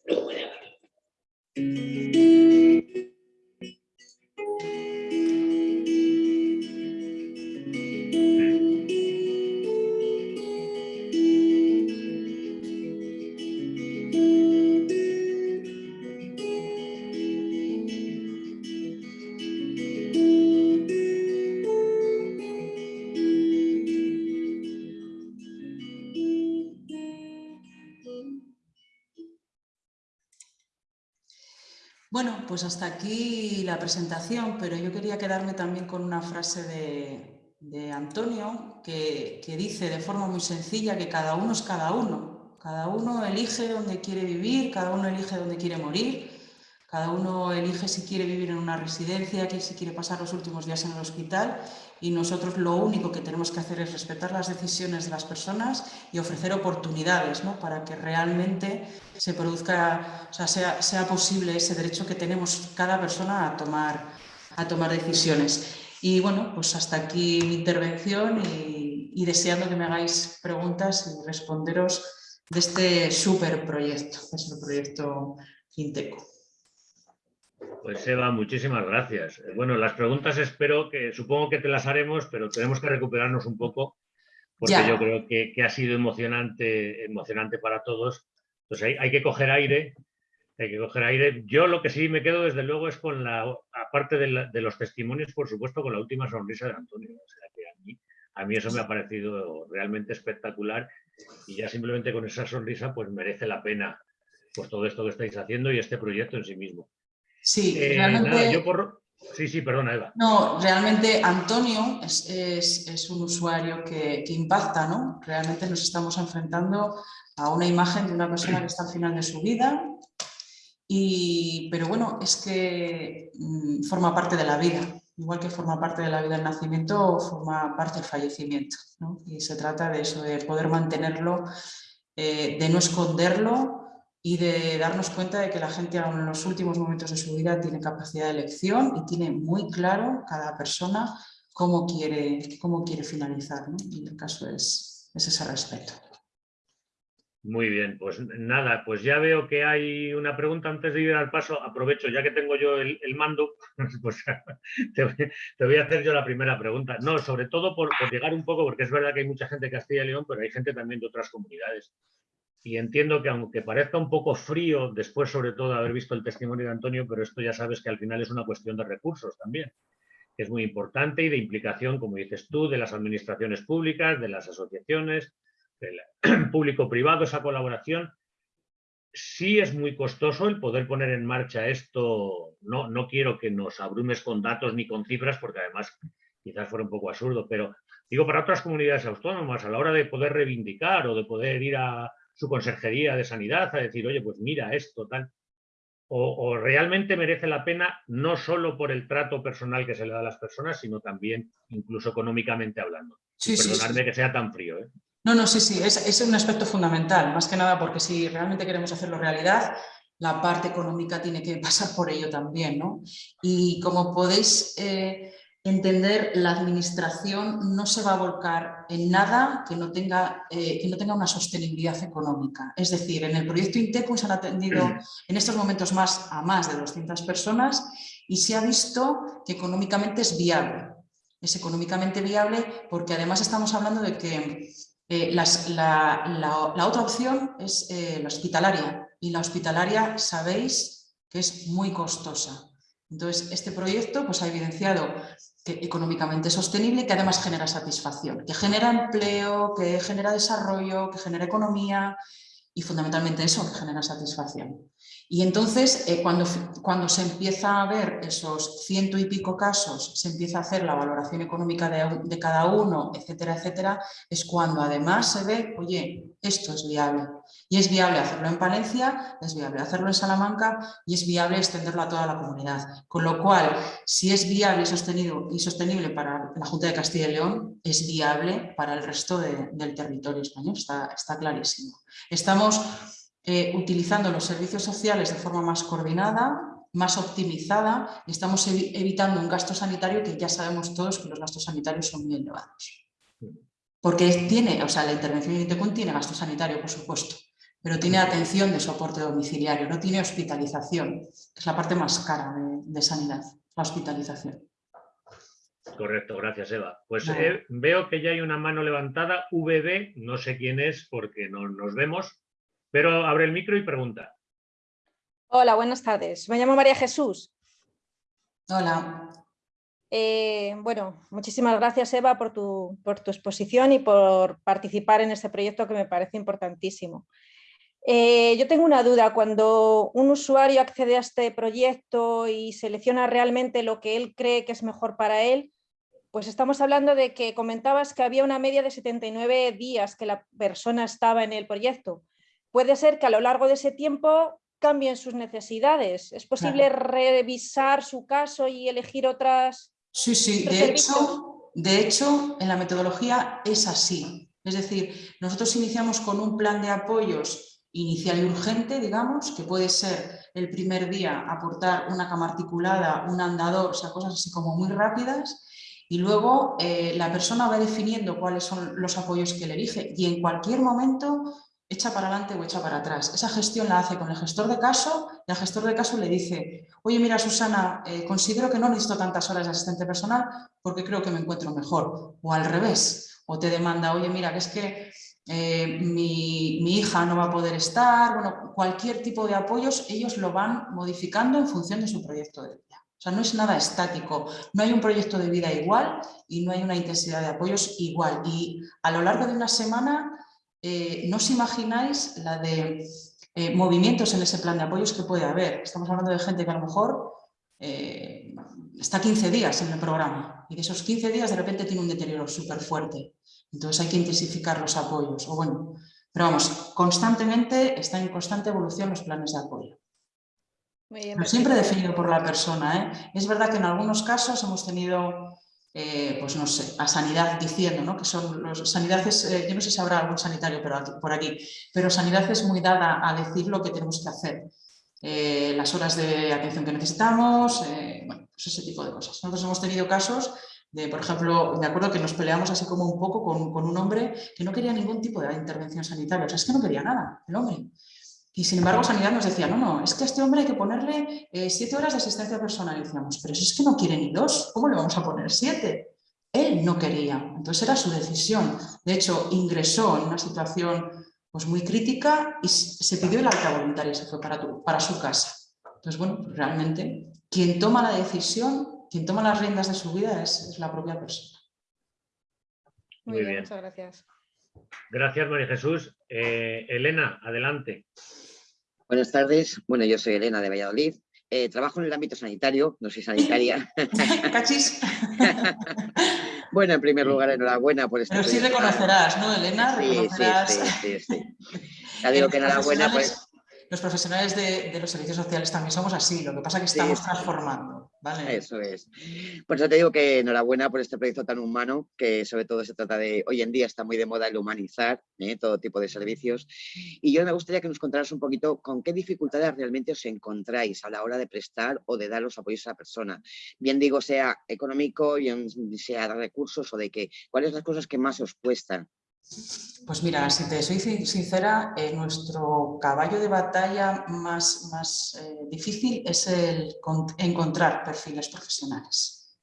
No puede haber. Pues hasta aquí la presentación, pero yo quería quedarme también con una frase de, Antonio que, que, dice de forma muy sencilla que cada uno es cada uno. Cada uno elige dónde quiere vivir, cada uno elige dónde quiere morir, cada uno elige si quiere vivir en una residencia, si quiere pasar los últimos días en el hospital y nosotros lo único que tenemos que hacer es respetar las decisiones de las personas y ofrecer oportunidades ¿no? para que realmente se produzca, o sea, sea, posible ese derecho que tenemos cada persona a tomar, decisiones. Y bueno, pues hasta aquí mi intervención y, deseando que me hagáis preguntas y responderos de este súper proyecto, es el proyecto Finteco. Pues Eva, muchísimas gracias. Bueno, las preguntas espero que, supongo que te las haremos, pero tenemos que recuperarnos un poco, porque yo creo que, ha sido emocionante, emocionante para todos. Entonces hay, que coger aire, hay que coger aire. Yo lo que sí me quedo desde luego es con la, aparte de, los testimonios, por supuesto, con la última sonrisa de Antonio. O sea, que a, mí, a mí eso me ha parecido realmente espectacular y ya simplemente con esa sonrisa pues merece la pena pues todo esto que estáis haciendo y este proyecto en sí mismo. Sí, eh, realmente... Sí, sí, perdona, Eva. No, realmente Antonio es, un usuario que, impacta, ¿no? Realmente nos estamos enfrentando a una imagen de una persona que está al final de su vida, y, pero bueno, es que mm, forma parte de la vida, igual que forma parte de la vida el nacimiento, forma parte del fallecimiento, ¿no? Y se trata de eso, de poder mantenerlo, eh, de no esconderlo, y de darnos cuenta de que la gente aún en los últimos momentos de su vida tiene capacidad de elección y tiene muy claro cada persona cómo quiere, cómo quiere finalizar. ¿no? Y el caso es, ese respeto. Muy bien, pues nada, pues ya veo que hay una pregunta antes de ir al paso. Aprovecho, ya que tengo yo el, mando, pues te, voy a hacer yo la primera pregunta. No, sobre todo por, por, llegar un poco, porque es verdad que hay mucha gente de Castilla y León, pero hay gente también de otras comunidades y entiendo que aunque parezca un poco frío, después sobre todo haber visto el testimonio de Antonio, pero esto ya sabes que al final es una cuestión de recursos también, que es muy importante y de implicación, como dices tú, de las administraciones públicas, de las asociaciones, del público-privado, esa colaboración. Sí es muy costoso el poder poner en marcha esto, no, no quiero que nos abrumes con datos ni con cifras, porque además quizás fuera un poco absurdo, pero digo para otras comunidades autónomas, a la hora de poder reivindicar o de poder ir a, su consejería de sanidad a decir, oye, pues mira esto, tal. O, realmente merece la pena no solo por el trato personal que se le da a las personas, sino también incluso económicamente hablando. Sí, Perdonadme que sea tan frío. ¿eh? No, no, sí, sí, es, es, un aspecto fundamental, más que nada porque si realmente queremos hacerlo realidad, la parte económica tiene que pasar por ello también, ¿no? Y como podéis eh, entender, la administración no se va a volcar en nada que no tenga, eh, que no tenga una sostenibilidad económica. Es decir, en el proyecto Inteco se han atendido en estos momentos más a más de 200 personas y se ha visto que económicamente es viable. Es económicamente viable porque además estamos hablando de que eh, la, otra opción es eh, la hospitalaria y la hospitalaria sabéis que es muy costosa. Entonces, este proyecto pues, ha evidenciado económicamente sostenible que además genera satisfacción, que genera empleo, que genera desarrollo, que genera economía y fundamentalmente eso, que genera satisfacción. Y entonces, eh, cuando, cuando se empieza a ver esos ciento y pico casos, se empieza a hacer la valoración económica de, cada uno, etcétera, etcétera, es cuando además se ve, oye, esto es viable. Y es viable hacerlo en Palencia, es viable hacerlo en Salamanca y es viable extenderlo a toda la comunidad. Con lo cual, si es viable y, sostenido, y sostenible para la Junta de Castilla y León, es viable para el resto del territorio español, está, está clarísimo. Estamos eh, utilizando los servicios sociales de forma más coordinada, más optimizada y estamos evitando un gasto sanitario que ya sabemos todos que los gastos sanitarios son muy elevados. Porque tiene, o sea, la intervención de INTECUN tiene gasto sanitario, por supuesto, pero tiene atención de soporte domiciliario, no tiene hospitalización. Es la parte más cara de, sanidad, la hospitalización. Correcto, gracias Eva. Pues eh, veo que ya hay una mano levantada, VB, no sé quién es porque no nos vemos, pero abre el micro y pregunta. Hola, buenas tardes. Me llamo María Jesús. Hola. Eh, bueno, muchísimas gracias Eva por tu, por tu, exposición y por participar en este proyecto que me parece importantísimo. Eh, yo tengo una duda, cuando un usuario accede a este proyecto y selecciona realmente lo que él cree que es mejor para él, pues estamos hablando de que comentabas que había una media de 79 días que la persona estaba en el proyecto. Puede ser que a lo largo de ese tiempo cambien sus necesidades? ¿Es posible revisar su caso y elegir otras? Sí, sí, de hecho, de hecho, en la metodología es así. Es decir, nosotros iniciamos con un plan de apoyos inicial y urgente, digamos, que puede ser el primer día aportar una cama articulada, un andador, o sea, cosas así como muy rápidas, y luego eh, la persona va definiendo cuáles son los apoyos que le elige y en cualquier momento echa para adelante o echa para atrás. Esa gestión la hace con el gestor de caso y el gestor de caso le dice, oye mira Susana, eh, considero que no necesito tantas horas de asistente personal porque creo que me encuentro mejor. O al revés, o te demanda, oye mira, que es que eh, mi, mi, hija no va a poder estar, bueno, cualquier tipo de apoyos ellos lo van modificando en función de su proyecto de vida. O sea, no es nada estático, no hay un proyecto de vida igual y no hay una intensidad de apoyos igual. Y a lo largo de una semana eh, no os imagináis la de eh, movimientos en ese plan de apoyos que puede haber. Estamos hablando de gente que a lo mejor eh, está 15 días en el programa y de esos 15 días de repente tiene un deterioro súper fuerte. Entonces hay que intensificar los apoyos. O bueno, pero vamos, constantemente está en constante evolución los planes de apoyo. siempre definido por la persona. Es verdad que en algunos casos hemos tenido eh, pues no sé, a sanidad diciendo, ¿no? que son los sanidades, eh, yo no sé si habrá algún sanitario pero por aquí, pero sanidad es muy dada a decir lo que tenemos que hacer, eh, las horas de atención que necesitamos, bueno, pues ese tipo de cosas. Nosotros hemos tenido casos de, por ejemplo, de acuerdo que nos peleamos así como un poco con, con un hombre que no quería ningún tipo de intervención sanitaria, o sea, es que no quería nada, el hombre. Y sin embargo, Sanidad nos decía, no, no, es que a este hombre hay que ponerle eh, siete horas de asistencia personal. Y decíamos, pero si es que no quiere ni dos, ¿cómo le vamos a poner siete? Él no quería, entonces era su decisión. De hecho, ingresó en una situación pues, muy crítica y se pidió el alta voluntaria y se fue para, para su casa. Entonces, bueno, pues, realmente quien toma la decisión, quien toma las riendas de su vida es, la propia persona. Muy, bien, muchas gracias. Gracias, María Jesús. Eh, Elena, adelante. Buenas tardes. Bueno, yo soy Elena de Valladolid. Eh, trabajo en el ámbito sanitario, no soy sanitaria. ¿Cachis? bueno, en primer lugar, enhorabuena por este Pero sí reconocerás, ¿no, Elena? Sí, sí, sí, sí, Ya digo que enhorabuena por... Los profesionales de, de, los servicios sociales también somos así, lo que pasa es que estamos transformando. Eso es. Por eso te digo que enhorabuena por este proyecto tan humano, que sobre todo se trata de, hoy en día está muy de moda el humanizar ¿eh? todo tipo de servicios. Y yo me gustaría que nos contaras un poquito con qué dificultades realmente os encontráis a la hora de prestar o de dar los apoyos a la persona. Bien digo, sea económico, bien sea de recursos o de qué. ¿Cuáles son las cosas que más os cuestan? Pues mira, si te soy sincera, eh, nuestro caballo de batalla más, más eh, difícil es el encontrar perfiles profesionales.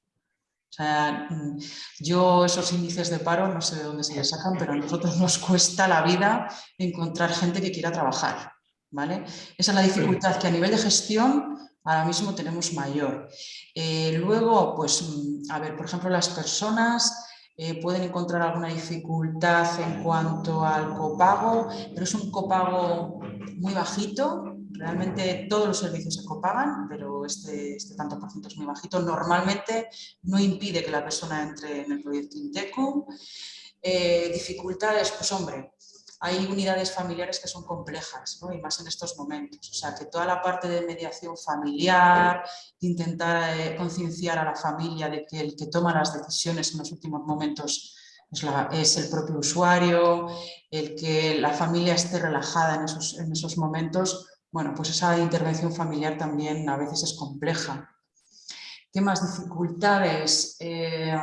O sea, mm, yo esos índices de paro no sé de dónde se les sacan, pero a nosotros nos cuesta la vida encontrar gente que quiera trabajar. ¿vale? Esa es la dificultad que a nivel de gestión ahora mismo tenemos mayor. Eh, luego, pues, mm, a ver, por ejemplo, las personas eh, pueden encontrar alguna dificultad en cuanto al copago, pero es un copago muy bajito, realmente todos los servicios se copagan, pero este, este tanto por ciento es muy bajito. Normalmente no impide que la persona entre en el proyecto Intecu. Eh, dificultades, pues hombre, hay unidades familiares que son complejas, y más en estos momentos. O sea, que toda la parte de mediación familiar, intentar eh, concienciar a la familia de que el que toma las decisiones en los últimos momentos es, el propio usuario, el que la familia esté relajada en esos, en esos momentos, bueno, pues esa intervención familiar también a veces es compleja. ¿Qué más dificultades? Eh,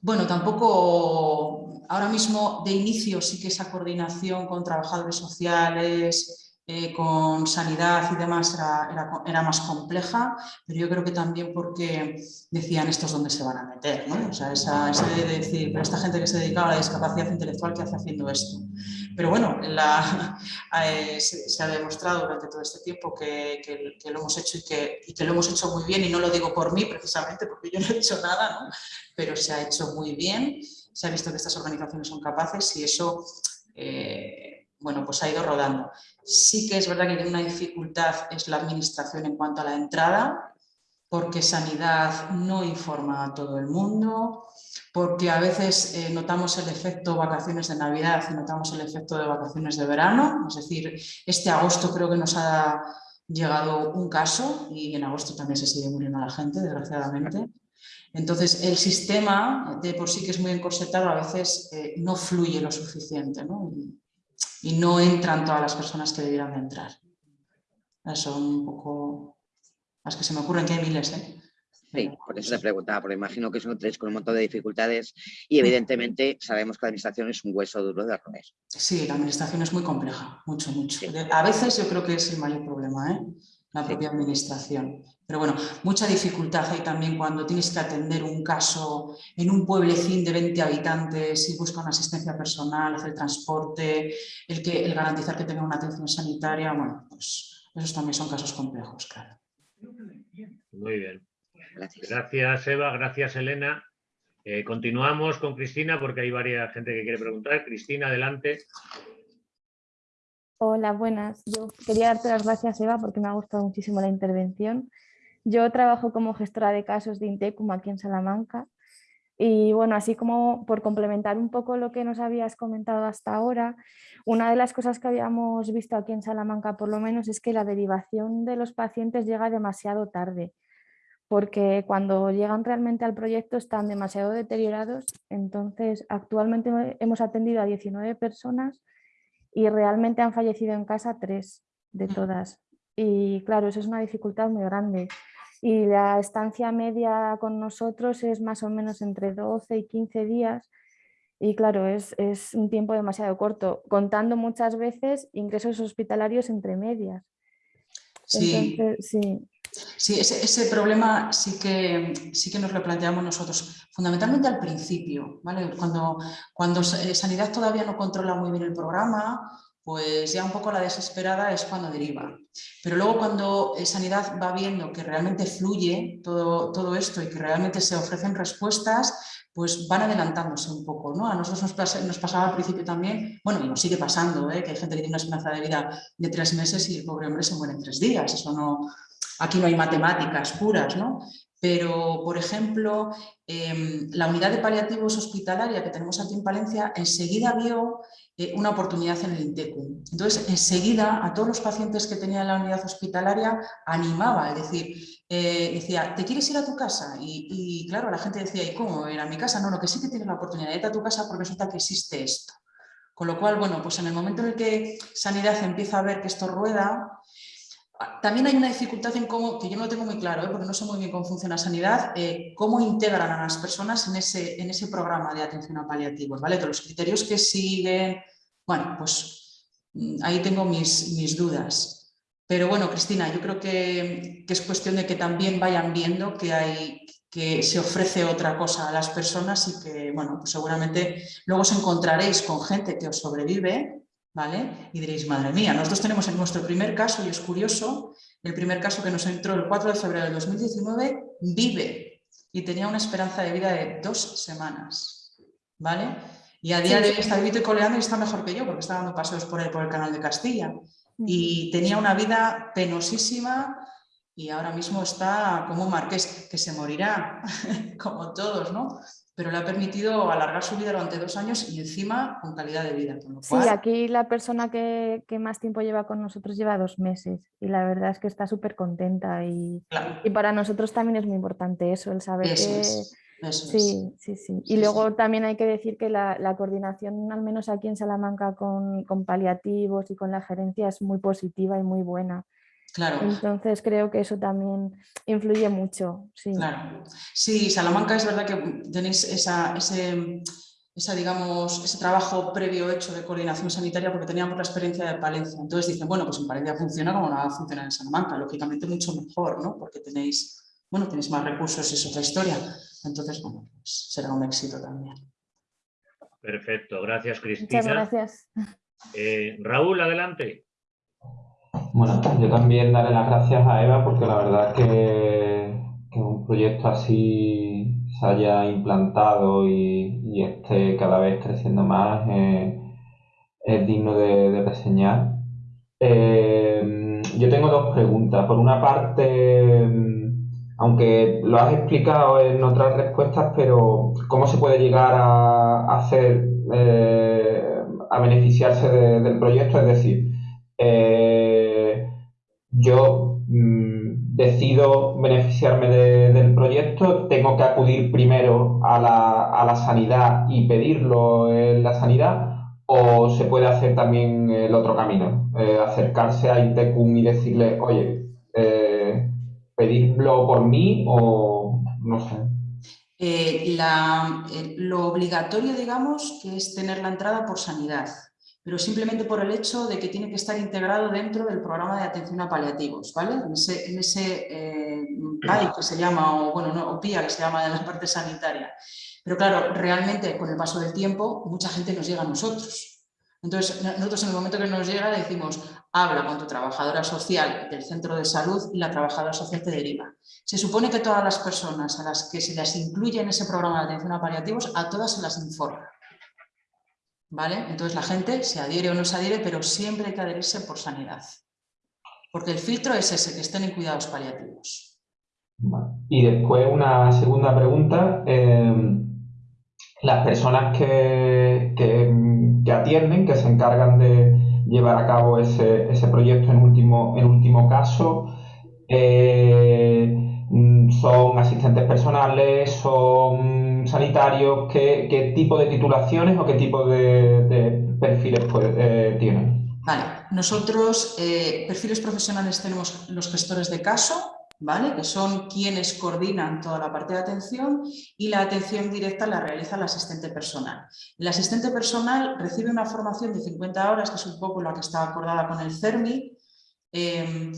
bueno, tampoco ahora mismo de inicio sí que esa coordinación con trabajadores sociales, eh, con sanidad y demás era, más compleja, pero yo creo que también porque decían estos dónde se van a meter, ¿no? O sea, esa, decir, pero esta gente que se dedicaba a la discapacidad intelectual, ¿qué hace haciendo esto? Pero bueno, eh, se, ha demostrado durante todo este tiempo que, que, lo hemos hecho y que, y que, lo hemos hecho muy bien, y no lo digo por mí precisamente, porque yo no he hecho nada, ¿no? pero se ha hecho muy bien, se ha visto que estas organizaciones son capaces y eso... Eh, bueno, pues ha ido rodando. Sí que es verdad que tiene una dificultad es la administración en cuanto a la entrada, porque Sanidad no informa a todo el mundo, porque a veces eh, notamos el efecto vacaciones de Navidad y notamos el efecto de vacaciones de verano, es decir, este agosto creo que nos ha llegado un caso y en agosto también se sigue muriendo la gente, desgraciadamente. Entonces, el sistema de por sí que es muy encorsetado a veces eh, no fluye lo suficiente. ¿no? y no entran todas las personas que debieran de entrar. Son un poco las que se me ocurren, que hay miles, ¿eh? Sí, por eso te preguntaba, porque imagino que son tres con un montón de dificultades y evidentemente sabemos que la administración es un hueso duro de roer. Sí, la administración es muy compleja, mucho, mucho. A veces yo creo que es el mayor problema, ¿eh? la propia administración. Pero bueno, mucha dificultad hay también cuando tienes que atender un caso en un pueblecín de 20 habitantes y busca una asistencia personal, hacer transporte, el, que, el garantizar que tenga una atención sanitaria, bueno, pues esos también son casos complejos, claro. Muy bien. Gracias, Eva. Gracias, Elena. Eh, continuamos con Cristina porque hay varias gente que quiere preguntar. Cristina, adelante. Hola, buenas. Yo quería darte las gracias, Eva, porque me ha gustado muchísimo la intervención. Yo trabajo como gestora de casos de Intecum aquí en Salamanca y bueno, así como por complementar un poco lo que nos habías comentado hasta ahora, una de las cosas que habíamos visto aquí en Salamanca por lo menos es que la derivación de los pacientes llega demasiado tarde, porque cuando llegan realmente al proyecto están demasiado deteriorados, entonces actualmente hemos atendido a 19 personas y realmente han fallecido en casa tres de mm. todas. Y claro, eso es una dificultad muy grande. Y la estancia media con nosotros es más o menos entre 12 y 15 días. Y claro, es, es un tiempo demasiado corto, contando muchas veces ingresos hospitalarios entre medias. Sí. sí. Sí, ese, problema sí que, sí que nos lo planteamos nosotros, fundamentalmente al principio, ¿vale? Cuando, cuando eh, Sanidad todavía no controla muy bien el programa, pues ya un poco la desesperada es cuando deriva. Pero luego cuando eh, Sanidad va viendo que realmente fluye todo, todo esto y que realmente se ofrecen respuestas, pues van adelantándose un poco. ¿no? A nosotros nos, pasaba al principio también, bueno, y nos sigue pasando, ¿eh? que hay gente que tiene una esperanza de vida de tres meses y el pobre hombre se muere en tres días. Eso no, Aquí no hay matemáticas puras, ¿no? Pero, por ejemplo, em, la unidad de paliativos hospitalaria que tenemos aquí en Palencia enseguida vio eh, una oportunidad en el INTECU. Entonces, enseguida a todos los pacientes que tenía en la unidad hospitalaria animaba, es decir, eh, decía, ¿te quieres ir a tu casa? Y, claro, la gente decía, ¿y cómo? ¿Ir a mi casa? No, no, que sí que tienes la oportunidad de ir a tu casa porque resulta que existe esto. Con lo cual, bueno, pues en el momento en el que Sanidad empieza a ver que esto rueda, también hay una dificultad en cómo, que yo no lo tengo muy claro, ¿eh? porque no sé muy bien cómo funciona sanidad, eh, cómo integran a las personas en ese, en ese programa de atención a paliativos, ¿vale? De los criterios que siguen, bueno, pues mm, ahí tengo mis, mis dudas. Pero bueno, Cristina, yo creo que, que, es cuestión de que también vayan viendo que, hay, que se ofrece otra cosa a las personas y que, bueno, pues seguramente luego os encontraréis con gente que os sobrevive ¿vale? Y diréis, madre mía, nosotros tenemos en nuestro primer caso, y es curioso, el primer caso que nos entró el 4 de febrero del 2019, vive y tenía una esperanza de vida de dos semanas, ¿vale? Y a día de hoy está viviendo y coleando y está mejor que yo, porque está dando paseos por el, por el canal de Castilla. Y tenía una vida penosísima y ahora mismo está como un marqués, que se morirá, como todos, ¿no? Pero le ha permitido alargar su vida durante dos años y encima con calidad de vida. Sí, aquí la persona que, más tiempo lleva con nosotros lleva dos meses y la verdad es que está súper contenta y, y, para nosotros también es muy importante eso, el saber que... sí, sí, sí. Y luego también hay que decir que la, coordinación, al menos aquí en Salamanca, con, con paliativos y con la gerencia es muy positiva y muy buena. Claro. Entonces creo que eso también influye mucho. Sí, claro. sí Salamanca es verdad que tenéis esa, ese, esa, digamos, ese trabajo previo hecho de coordinación sanitaria porque teníamos la experiencia de Palencia. Entonces dicen, bueno, pues en Palencia funciona como no va a funcionar en Salamanca, lógicamente mucho mejor, ¿no? Porque tenéis, bueno, tenéis más recursos y es otra historia. Entonces, bueno, pues será un éxito también. Perfecto, gracias Cristina. Muchas gracias. Eh, Raúl, adelante. Bueno, yo también daré las gracias a Eva porque la verdad que, que un proyecto así se haya implantado y, y esté cada vez creciendo más eh, es digno de, de reseñar. Eh, yo tengo dos preguntas. Por una parte, aunque lo has explicado en otras respuestas, pero ¿cómo se puede llegar a, hacer, eh, a beneficiarse de- del proyecto? Es decir, eh, yo mm, decido beneficiarme de- del proyecto, tengo que acudir primero a la, a la sanidad y pedirlo en la sanidad, o se puede hacer también el otro camino, eh, acercarse a Intecum y decirle, oye, eh, pedirlo por mí o no sé. Eh, eh, lo obligatorio, digamos, que es tener la entrada por sanidad, pero simplemente por el hecho de que tiene que estar integrado dentro del programa de atención a paliativos, ¿vale? En ese, en ese eh, PAI que se llama, o bueno, no, o PIA que se llama de la parte sanitaria. Pero claro, realmente con el paso del tiempo, mucha gente nos llega a nosotros. Entonces, no- nosotros en el momento que nos llega le decimos, habla con tu trabajadora social del centro de salud y la trabajadora social te deriva. Se supone que todas las personas a las que se les incluye en ese programa de atención a paliativos, a todas se las informa. ¿Vale? Entonces la gente se adhiere o no se adhiere, pero siempre hay que adherirse por sanidad. Porque el filtro es ese, que estén en cuidados paliativos. Y después una segunda pregunta. eh, las personas que, que, atienden, que se encargan de llevar a cabo ese, ese proyecto en último, en último caso, eh, son asistentes personales, son sanitarios, ¿qué, qué tipo de titulaciones o qué tipo de, perfiles eh, tienen? Vale, nosotros eh, perfiles profesionales tenemos los gestores de caso, ¿vale? que son quienes coordinan toda la parte de atención y la atención directa la realiza el asistente personal. El asistente personal recibe una formación de 50 horas, que es un poco la que está acordada con el CERMI, eh,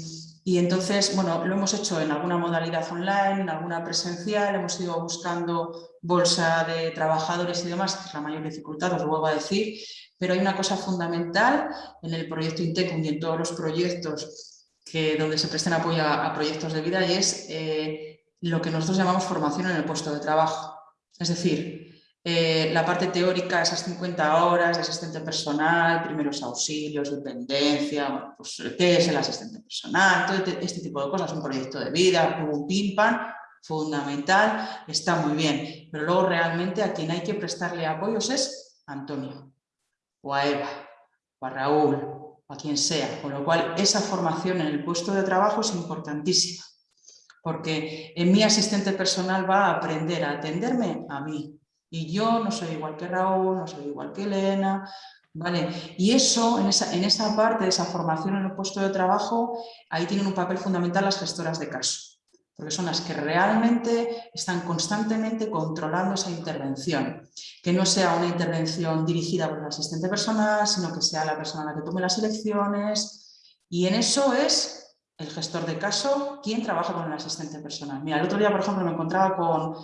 y entonces, bueno, lo hemos hecho en alguna modalidad online, en alguna presencial, hemos ido buscando bolsa de trabajadores y demás, que es la mayor dificultad, os lo vuelvo a decir, pero hay una cosa fundamental en el proyecto Intecum y en todos los proyectos que, donde se presten apoyo a, proyectos de vida y es eh, lo que nosotros llamamos formación en el puesto de trabajo. Es decir, eh, la parte teórica, esas 50 horas de asistente personal, primeros auxilios, dependencia, pues, qué es el asistente personal, todo este, este tipo de cosas, un proyecto de vida, un pim pam, fundamental, está muy bien, pero luego realmente a quien hay que prestarle apoyos es Antonio, o a Eva, o a Raúl, o a quien sea, con lo cual esa formación en el puesto de trabajo es importantísima, porque en mi asistente personal va a aprender a atenderme a mí, y yo no soy igual que Raúl, no soy igual que Elena, ¿vale? Y eso, en esa, en esa parte de esa formación en el puesto de trabajo, ahí tienen un papel fundamental las gestoras de caso, porque son las que realmente están constantemente controlando esa intervención, que no sea una intervención dirigida por el asistente personal, sino que sea la persona la que tome las elecciones, y en eso es el gestor de caso quien trabaja con el asistente personal. Mira, el otro día, por ejemplo, me encontraba con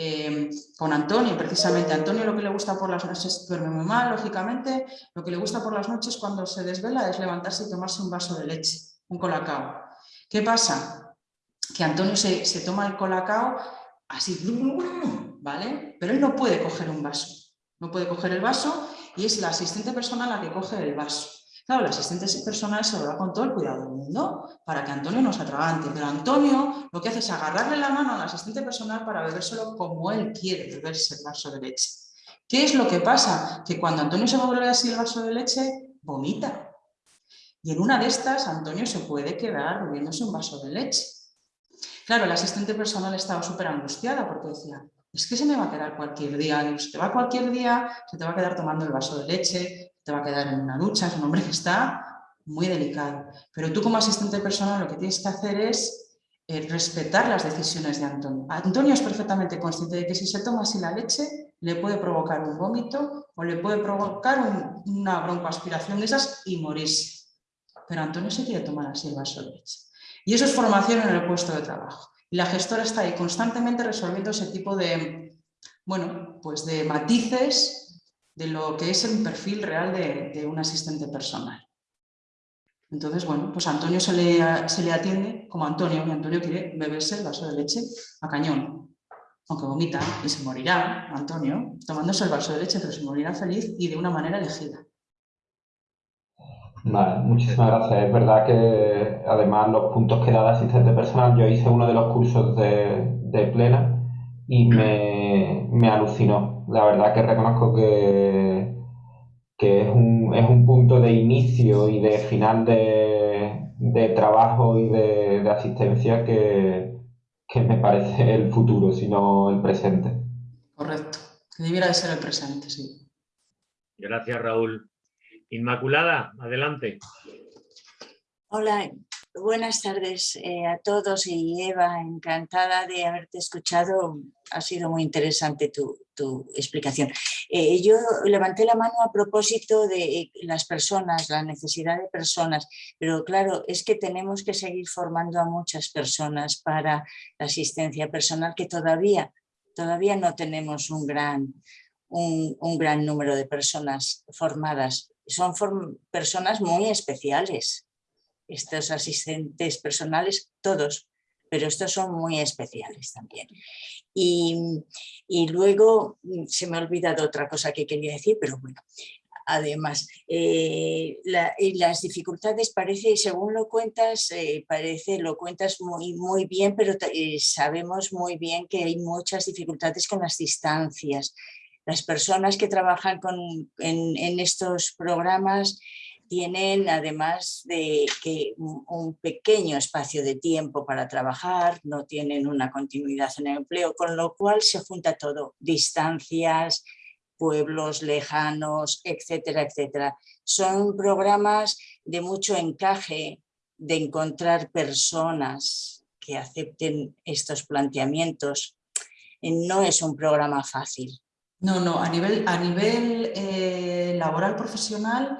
eh, con Antonio, precisamente. Antonio lo que le gusta por las noches, duerme muy mal, lógicamente, lo que le gusta por las noches cuando se desvela es levantarse y tomarse un vaso de leche, un colacao. ¿Qué pasa? Que Antonio se, se toma el colacao así, ¿vale? Pero él no puede coger un vaso, no puede coger el vaso y es la asistente personal la que coge el vaso. Claro, el asistente personal se lo da con todo el cuidado del mundo para que Antonio no se atragante, pero Antonio lo que hace es agarrarle la mano al asistente personal para bebérselo como él quiere beberse el vaso de leche. ¿Qué es lo que pasa? Que cuando Antonio se va a beber así el vaso de leche, vomita. Y en una de estas, Antonio se puede quedar bebiéndose un vaso de leche. Claro, el asistente personal estaba súper angustiada porque decía, es que se me va a quedar cualquier día, y se te va cualquier día, se te va a quedar tomando el vaso de leche, te va a quedar en una ducha, es un hombre que está muy delicado. Pero tú como asistente personal lo que tienes que hacer es eh, respetar las decisiones de Antonio. Antonio es perfectamente consciente de que si se toma así la leche le puede provocar un vómito o le puede provocar una broncoaspiración de esas y morirse. Pero Antonio se quiere tomar así el vaso de leche. Y eso es formación en el puesto de trabajo. Y la gestora está ahí constantemente resolviendo ese tipo de, bueno, pues de matices de lo que es el perfil real de, de un asistente personal. Entonces, bueno, pues a Antonio se le, se le atiende como Antonio, y Antonio quiere beberse el vaso de leche a cañón, aunque vomita y se morirá, Antonio, tomándose el vaso de leche, pero se morirá feliz y de una manera elegida. Vale, muchísimas gracias. Es verdad que además los puntos que da de asistente personal, yo hice uno de los cursos de, de plena y me, me alucinó. La verdad que reconozco que que es un, es un punto de inicio y de final de, de trabajo y de, de asistencia que, que, me parece el futuro, sino el presente. Correcto, que debiera de ser el presente, sí. Gracias, Raúl. Inmaculada, adelante. Hola, buenas tardes eh, a todos y Eva, encantada de haberte escuchado. Ha sido muy interesante tu, explicación. Eh, yo levanté la mano a propósito de las personas, la necesidad de personas, pero claro, es que tenemos que seguir formando a muchas personas para la asistencia personal que todavía, todavía no tenemos un gran, un gran número de personas formadas. Son personas muy especiales, estos asistentes personales, todos, pero estos son muy especiales también. Y, luego mm, se me ha olvidado otra cosa que quería decir, pero bueno, además, eh, las dificultades parece, según lo cuentas, eh, parece, lo cuentas muy, muy bien, pero eh, sabemos muy bien que hay muchas dificultades con las distancias. Las personas que trabajan con, en estos programas tienen además de que un pequeño espacio de tiempo para trabajar, no tienen una continuidad en el empleo, con lo cual se junta todo, distancias, pueblos lejanos, etcétera, etcétera. Son programas de mucho encaje, de encontrar personas que acepten estos planteamientos. No es un programa fácil. No, no, a nivel, a nivel eh, laboral profesional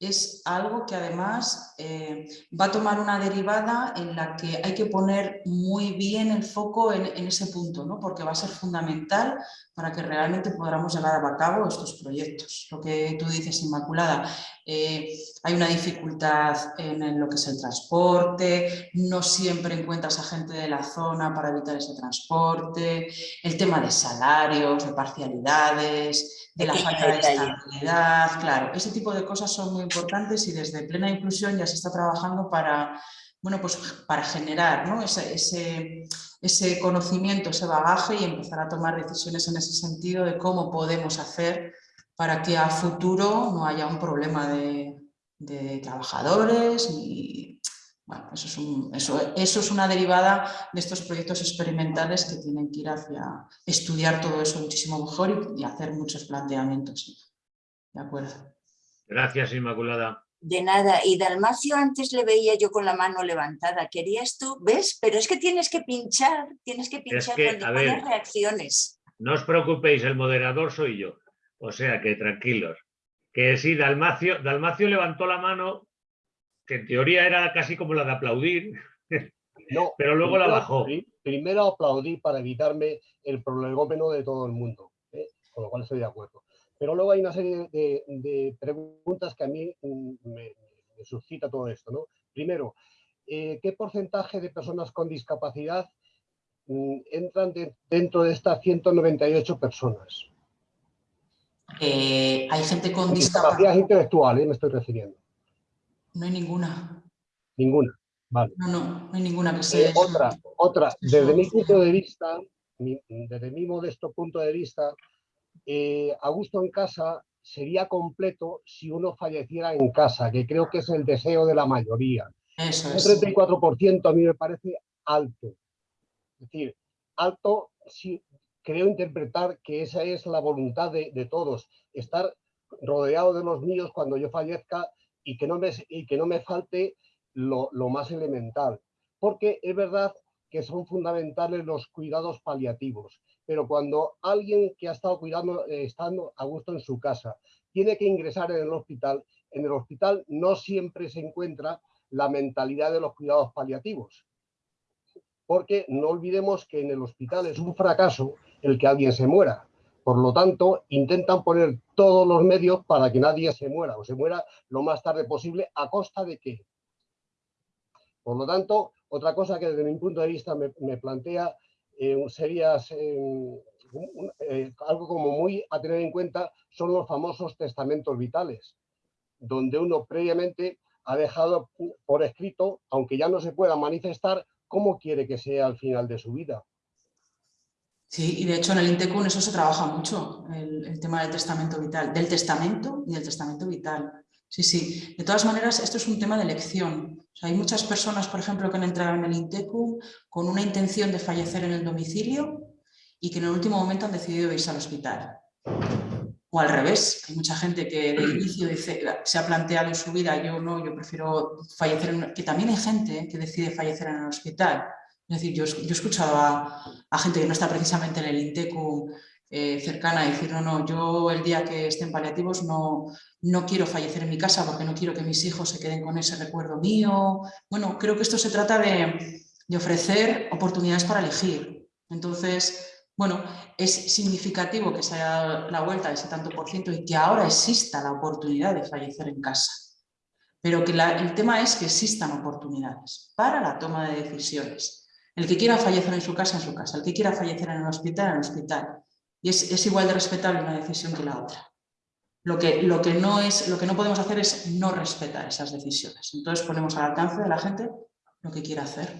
es algo que además eh, va a tomar una derivada en la que hay que poner muy bien el foco en, ese punto, ¿no? porque va a ser fundamental para que realmente podamos llevar a cabo estos proyectos. Lo que tú dices, Inmaculada, eh, hay una dificultad en, lo que es el transporte, no siempre encuentras a gente de la zona para evitar ese transporte, el tema de salarios, de parcialidades, de la falta de estabilidad, claro, ese tipo de cosas son muy importantes y desde plena inclusión ya se está trabajando para, bueno, pues para generar ese, ese, conocimiento, ese bagaje y empezar a tomar decisiones en ese sentido de cómo podemos hacer para que a futuro no haya un problema de, de trabajadores y bueno, eso es, eso, eso es, una derivada de estos proyectos experimentales que tienen que ir hacia estudiar todo eso muchísimo mejor y, hacer muchos planteamientos. De acuerdo. Gracias, Inmaculada. De nada. Y Dalmacio antes le veía yo con la mano levantada. ¿Querías tú? ¿Ves? Pero es que tienes que pinchar, tienes que pinchar cuando pones reacciones. No os preocupéis, el moderador soy yo. O sea que tranquilos. Que sí, Dalmacio, Dalmacio levantó la mano que en teoría era casi como la de aplaudir, no, pero luego la bajó. Primero aplaudí para evitarme el prolegómeno de todo el mundo, ¿eh? con lo cual estoy de acuerdo. Pero luego hay una serie de, preguntas que a mí mm, me, suscita todo esto. ¿no? Primero, eh, ¿qué porcentaje de personas con discapacidad mm, entran dentro de estas 198 personas? Eh, hay gente con discapacidad. Discapacidad intelectual, me estoy refiriendo. No hay ninguna. Ninguna, vale. No, no, no hay ninguna que sea. Eh, otra, otra, desde mi punto de vista, desde mi modesto punto de vista, eh, Augusto en casa sería completo si uno falleciera en casa, que creo que es el deseo de la mayoría. Eso es. Un 34% a mí me parece alto. Es decir, alto si creo interpretar que esa es la voluntad de, todos, estar rodeado de los míos cuando yo fallezca y que no me, y que no me falte lo, lo más elemental. Porque es verdad que son fundamentales los cuidados paliativos, pero cuando alguien que ha estado cuidando, eh, estando a gusto en su casa, tiene que ingresar en el hospital, en el hospital no siempre se encuentra la mentalidad de los cuidados paliativos. Porque no olvidemos que en el hospital es un fracaso el que alguien se muera. Por lo tanto, intentan poner todos los medios para que nadie se muera o se muera lo más tarde posible a costa de qué. Por lo tanto, otra cosa que desde mi punto de vista me, plantea eh, sería eh, eh, algo como muy a tener en cuenta son los famosos testamentos vitales, donde uno previamente ha dejado por escrito, aunque ya no se pueda manifestar, cómo quiere que sea al final de su vida. Sí, y de hecho en el INTECUN eso se trabaja mucho, el, tema del testamento vital, del testamento y del testamento vital. Sí, sí. De todas maneras, esto es un tema de elección. hay muchas personas, por ejemplo, que han entrado en el INTECUN con una intención de fallecer en el domicilio y que en el último momento han decidido irse al hospital. O al revés, hay mucha gente que de inicio se ha planteado en su vida, yo no, yo prefiero fallecer, en, que también hay gente que decide fallecer en el hospital. Es decir, yo, he escuchado a, gente que no está precisamente en el INTECU eh, cercana decir, no, no, yo el día que estén paliativos no, no quiero fallecer en mi casa porque no quiero que mis hijos se queden con ese recuerdo mío. Bueno, creo que esto se trata de, de ofrecer oportunidades para elegir. Entonces, bueno, es significativo que se haya dado la vuelta de ese tanto por ciento y que ahora exista la oportunidad de fallecer en casa. Pero que el tema es que existan oportunidades para la toma de decisiones. El que quiera fallecer en su casa, en su casa. El que quiera fallecer en el hospital, en el hospital. Y es, igual de respetable una decisión que la otra. Lo que, lo, que no es, lo que no podemos hacer es no respetar esas decisiones. Entonces ponemos al alcance de la gente lo que quiera hacer.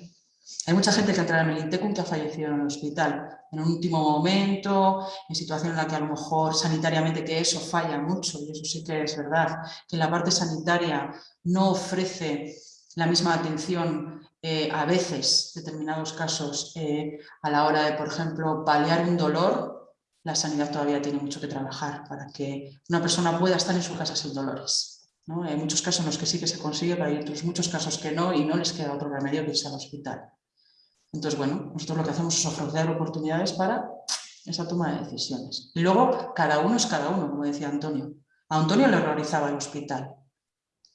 Hay mucha gente que entra en el INTECUM que ha fallecido en el hospital en un último momento, en situación en la que a lo mejor sanitariamente que eso falla mucho, y eso sí que es verdad, que la parte sanitaria no ofrece la misma atención eh, a veces, determinados casos, eh, a la hora de, por ejemplo, paliar un dolor, la sanidad todavía tiene mucho que trabajar para que una persona pueda estar en su casa sin dolores. Hay muchos casos en los que sí que se consigue, pero hay otros muchos casos que no y no les queda otro remedio que irse al hospital. Entonces, bueno, nosotros lo que hacemos es ofrecer oportunidades para esa toma de decisiones. Y luego, cada uno es cada uno, como decía Antonio. A Antonio le horrorizaba el hospital,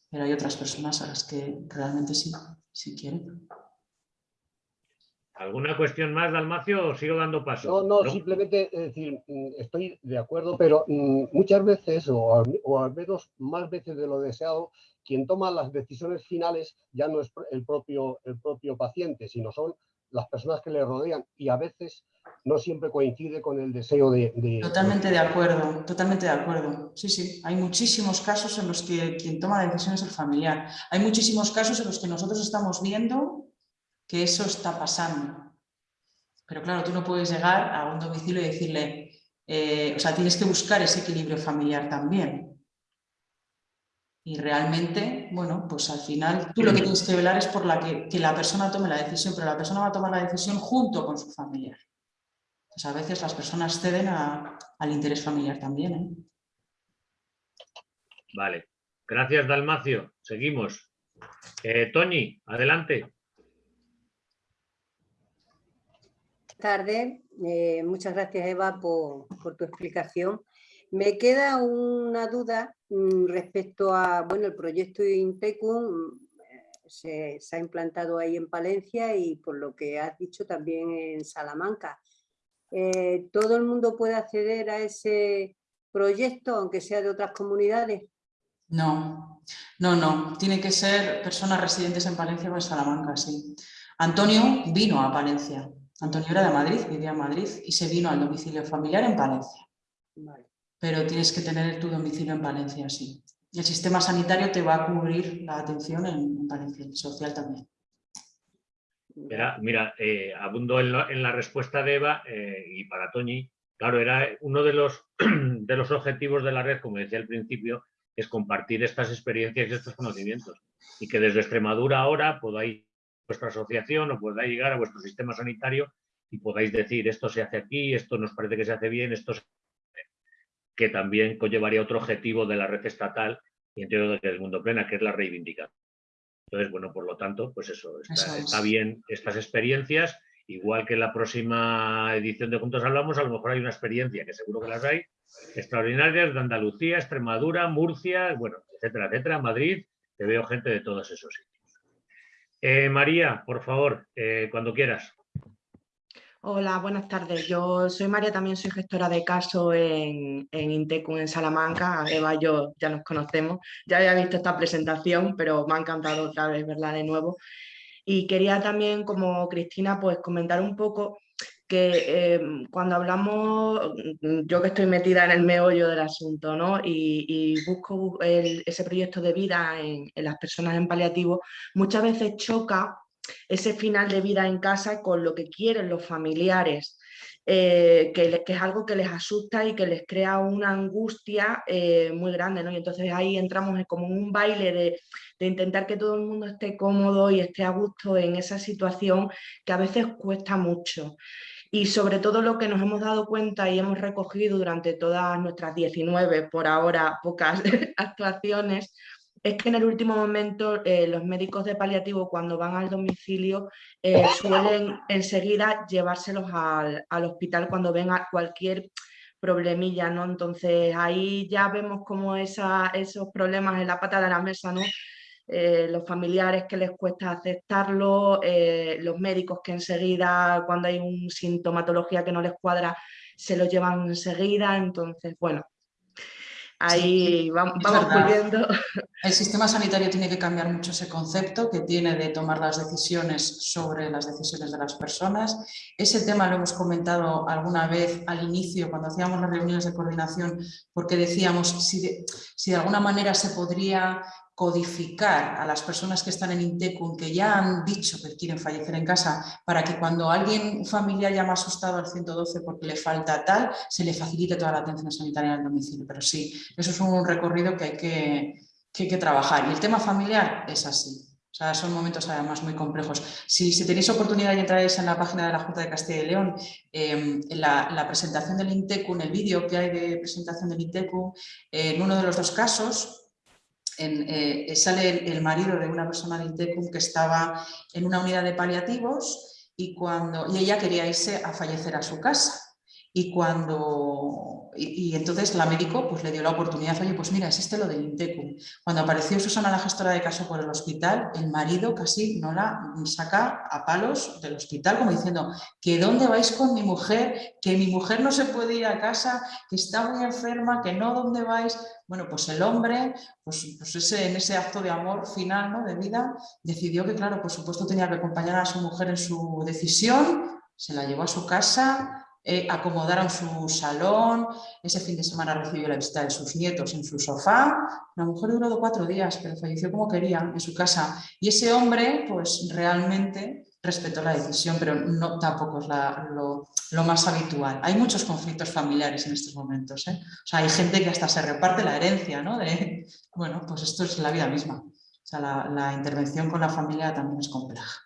pero hay otras personas a las que realmente sí, sí quieren. ¿Alguna cuestión más, Dalmacio, o sigo dando paso? No, no, simplemente decir, mm, estoy de acuerdo, pero mm, muchas veces, o al, menos más veces de lo deseado, quien toma las decisiones finales ya no es el propio, el propio paciente, sino son las personas que le rodean y a veces no siempre coincide con el deseo de, Totalmente de acuerdo, totalmente de acuerdo. Sí, sí, hay muchísimos casos en los que quien toma la decisión es el familiar. Hay muchísimos casos en los que nosotros estamos viendo que eso está pasando. Pero claro, tú no puedes llegar a un domicilio y decirle, eh, o sea, tienes que buscar ese equilibrio familiar también. Y realmente, bueno, pues al final tú lo que tienes que velar es por la que, la persona tome la decisión, pero la persona va a tomar la decisión junto con su familiar. Pues a veces las personas ceden al interés familiar también. ¿eh? Vale. Gracias, Dalmacio. Seguimos. Eh, Tony, adelante. tarde. Eh, muchas gracias, Eva, por, por, tu explicación. Me queda una duda mm, respecto a, bueno, el proyecto Intecum eh, se, se, ha implantado ahí en Palencia y por lo que has dicho también en Salamanca. Eh, ¿Todo el mundo puede acceder a ese proyecto, aunque sea de otras comunidades? No, no, no. Tiene que ser personas residentes en Palencia o en Salamanca, sí. Antonio vino a Palencia. Antonio era de Madrid, vivía en Madrid y se vino al domicilio familiar en Palencia. Pero tienes que tener tu domicilio en Palencia, sí. el sistema sanitario te va a cubrir la atención en, Palencia, social también. Mira, eh, abundo en la, respuesta de Eva eh, y para Toñi. Claro, era uno de los, de los objetivos de la red, como decía al principio, es compartir estas experiencias y estos conocimientos. Y que desde Extremadura ahora podáis vuestra asociación o podáis llegar a vuestro sistema sanitario y podáis decir esto se hace aquí, esto nos parece que se hace bien, esto que también conllevaría otro objetivo de la red estatal y entiendo que es Mundo Plena, que es la reivindicación. Entonces, bueno, por lo tanto, pues eso, está, Eso es. está bien estas experiencias, igual que en la próxima edición de Juntos Hablamos, a lo mejor hay una experiencia, que seguro que las hay, extraordinarias de Andalucía, Extremadura, Murcia, bueno, etcétera, etcétera, Madrid, que veo gente de todos esos sitios. Eh, María, por favor, eh, cuando quieras. Hola, buenas tardes. Yo soy María, también soy gestora de caso en, en Intecum en Salamanca. Eva y yo ya nos conocemos. Ya había visto esta presentación, pero me ha encantado otra vez verla de nuevo. Y quería también, como Cristina, pues comentar un poco que eh, cuando hablamos, yo que estoy metida en el meollo del asunto, ¿no? Y, busco ese proyecto de vida en las personas en paliativo, muchas veces choca ese final de vida en casa con lo que quieren los familiares, eh, que, es algo que les asusta y que les crea una angustia eh, muy grande, ¿no? Y entonces ahí entramos en como un baile de, de intentar que todo el mundo esté cómodo y esté a gusto en esa situación que a veces cuesta mucho. Y sobre todo lo que nos hemos dado cuenta y hemos recogido durante todas nuestras 19, por ahora pocas actuaciones, es que en el último momento eh, los médicos de paliativo cuando van al domicilio eh, suelen enseguida llevárselos al, al hospital cuando ven a cualquier problemilla, ¿no? Entonces ahí ya vemos como esa, esos problemas en la pata de la mesa, ¿no? Eh, los familiares que les cuesta aceptarlo, eh, los médicos que enseguida cuando hay una sintomatología que no les cuadra se lo llevan enseguida, entonces bueno, ahí vamos pudiendo. El sistema sanitario tiene que cambiar mucho ese concepto que tiene de tomar las decisiones sobre las decisiones de las personas. Ese tema lo hemos comentado alguna vez al inicio, cuando hacíamos las reuniones de coordinación, porque decíamos si de, si de alguna manera se podría codificar a las personas que están en Intecum, que ya han dicho que quieren fallecer en casa, para que cuando alguien, un familiar llama asustado al 112 porque le falta tal, se le facilite toda la atención sanitaria en el domicilio. Pero sí, eso es un recorrido que hay que, que trabajar. Y el tema familiar es así. O sea, son momentos además muy complejos. Si, si tenéis oportunidad y entráis en la página de la Junta de Castilla y León, eh, en la, la presentación del INTECU, en el vídeo que hay de presentación del INTECU, eh, en uno de los dos casos, eh, sale el, el marido de una persona de Intecum que estaba en una unidad de paliativos y, cuando, y ella quería irse a fallecer a su casa. Y, cuando, y, entonces la médico pues, le dio la oportunidad, oye, pues mira, existe lo del Intecum. Cuando apareció Susana, la gestora de caso por el hospital, el marido casi no la saca a palos del hospital, como diciendo, que dónde vais con mi mujer, que mi mujer no se puede ir a casa, que está muy enferma, que no, ¿dónde vais? Bueno, pues el hombre, pues, pues ese, en ese acto de amor final, ¿no? de vida, decidió que, claro, por supuesto tenía que acompañar a su mujer en su decisión, se la llevó a su casa, eh, acomodaron su salón, ese fin de semana recibió la visita de sus nietos en su sofá, la mujer duró cuatro días, pero falleció como quería en su casa. Y ese hombre, pues realmente respetó la decisión, pero no tampoco es la, lo, lo, más habitual. Hay muchos conflictos familiares en estos momentos. ¿eh? O sea, hay gente que hasta se reparte la herencia, ¿no? De, bueno, pues esto es la vida misma. O sea, la, la intervención con la familia también es compleja.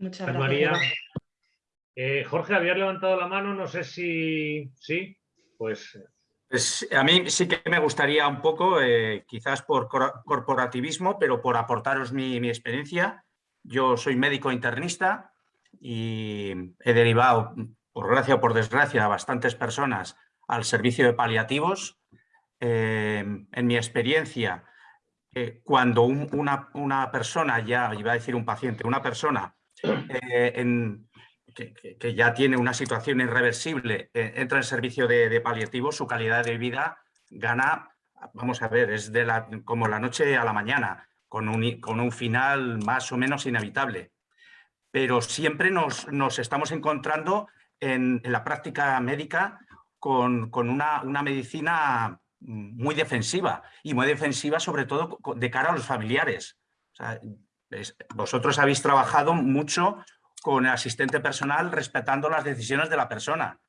Muchas gracias. María. Eh, Jorge, habías levantado la mano, no sé si... Sí, pues... Pues a mí sí que me gustaría un poco, eh, quizás por corporativismo, pero por aportaros mi, mi experiencia. Yo soy médico internista y he derivado, por gracia o por desgracia, a bastantes personas al servicio de paliativos. Eh, en mi experiencia, eh, cuando un, una, una, persona ya, iba a decir un paciente, una persona eh, en, que, ya tiene una situación irreversible, entra en servicio de, de paliativos, su calidad de vida gana, vamos a ver, es de la, como la noche a la mañana con un, con un final más o menos inevitable. Pero siempre nos, nos estamos encontrando en, la práctica médica con, con una, una, medicina muy defensiva y muy defensiva sobre todo de cara a los familiares. Vosotros habéis trabajado mucho con el asistente personal respetando las decisiones de la persona,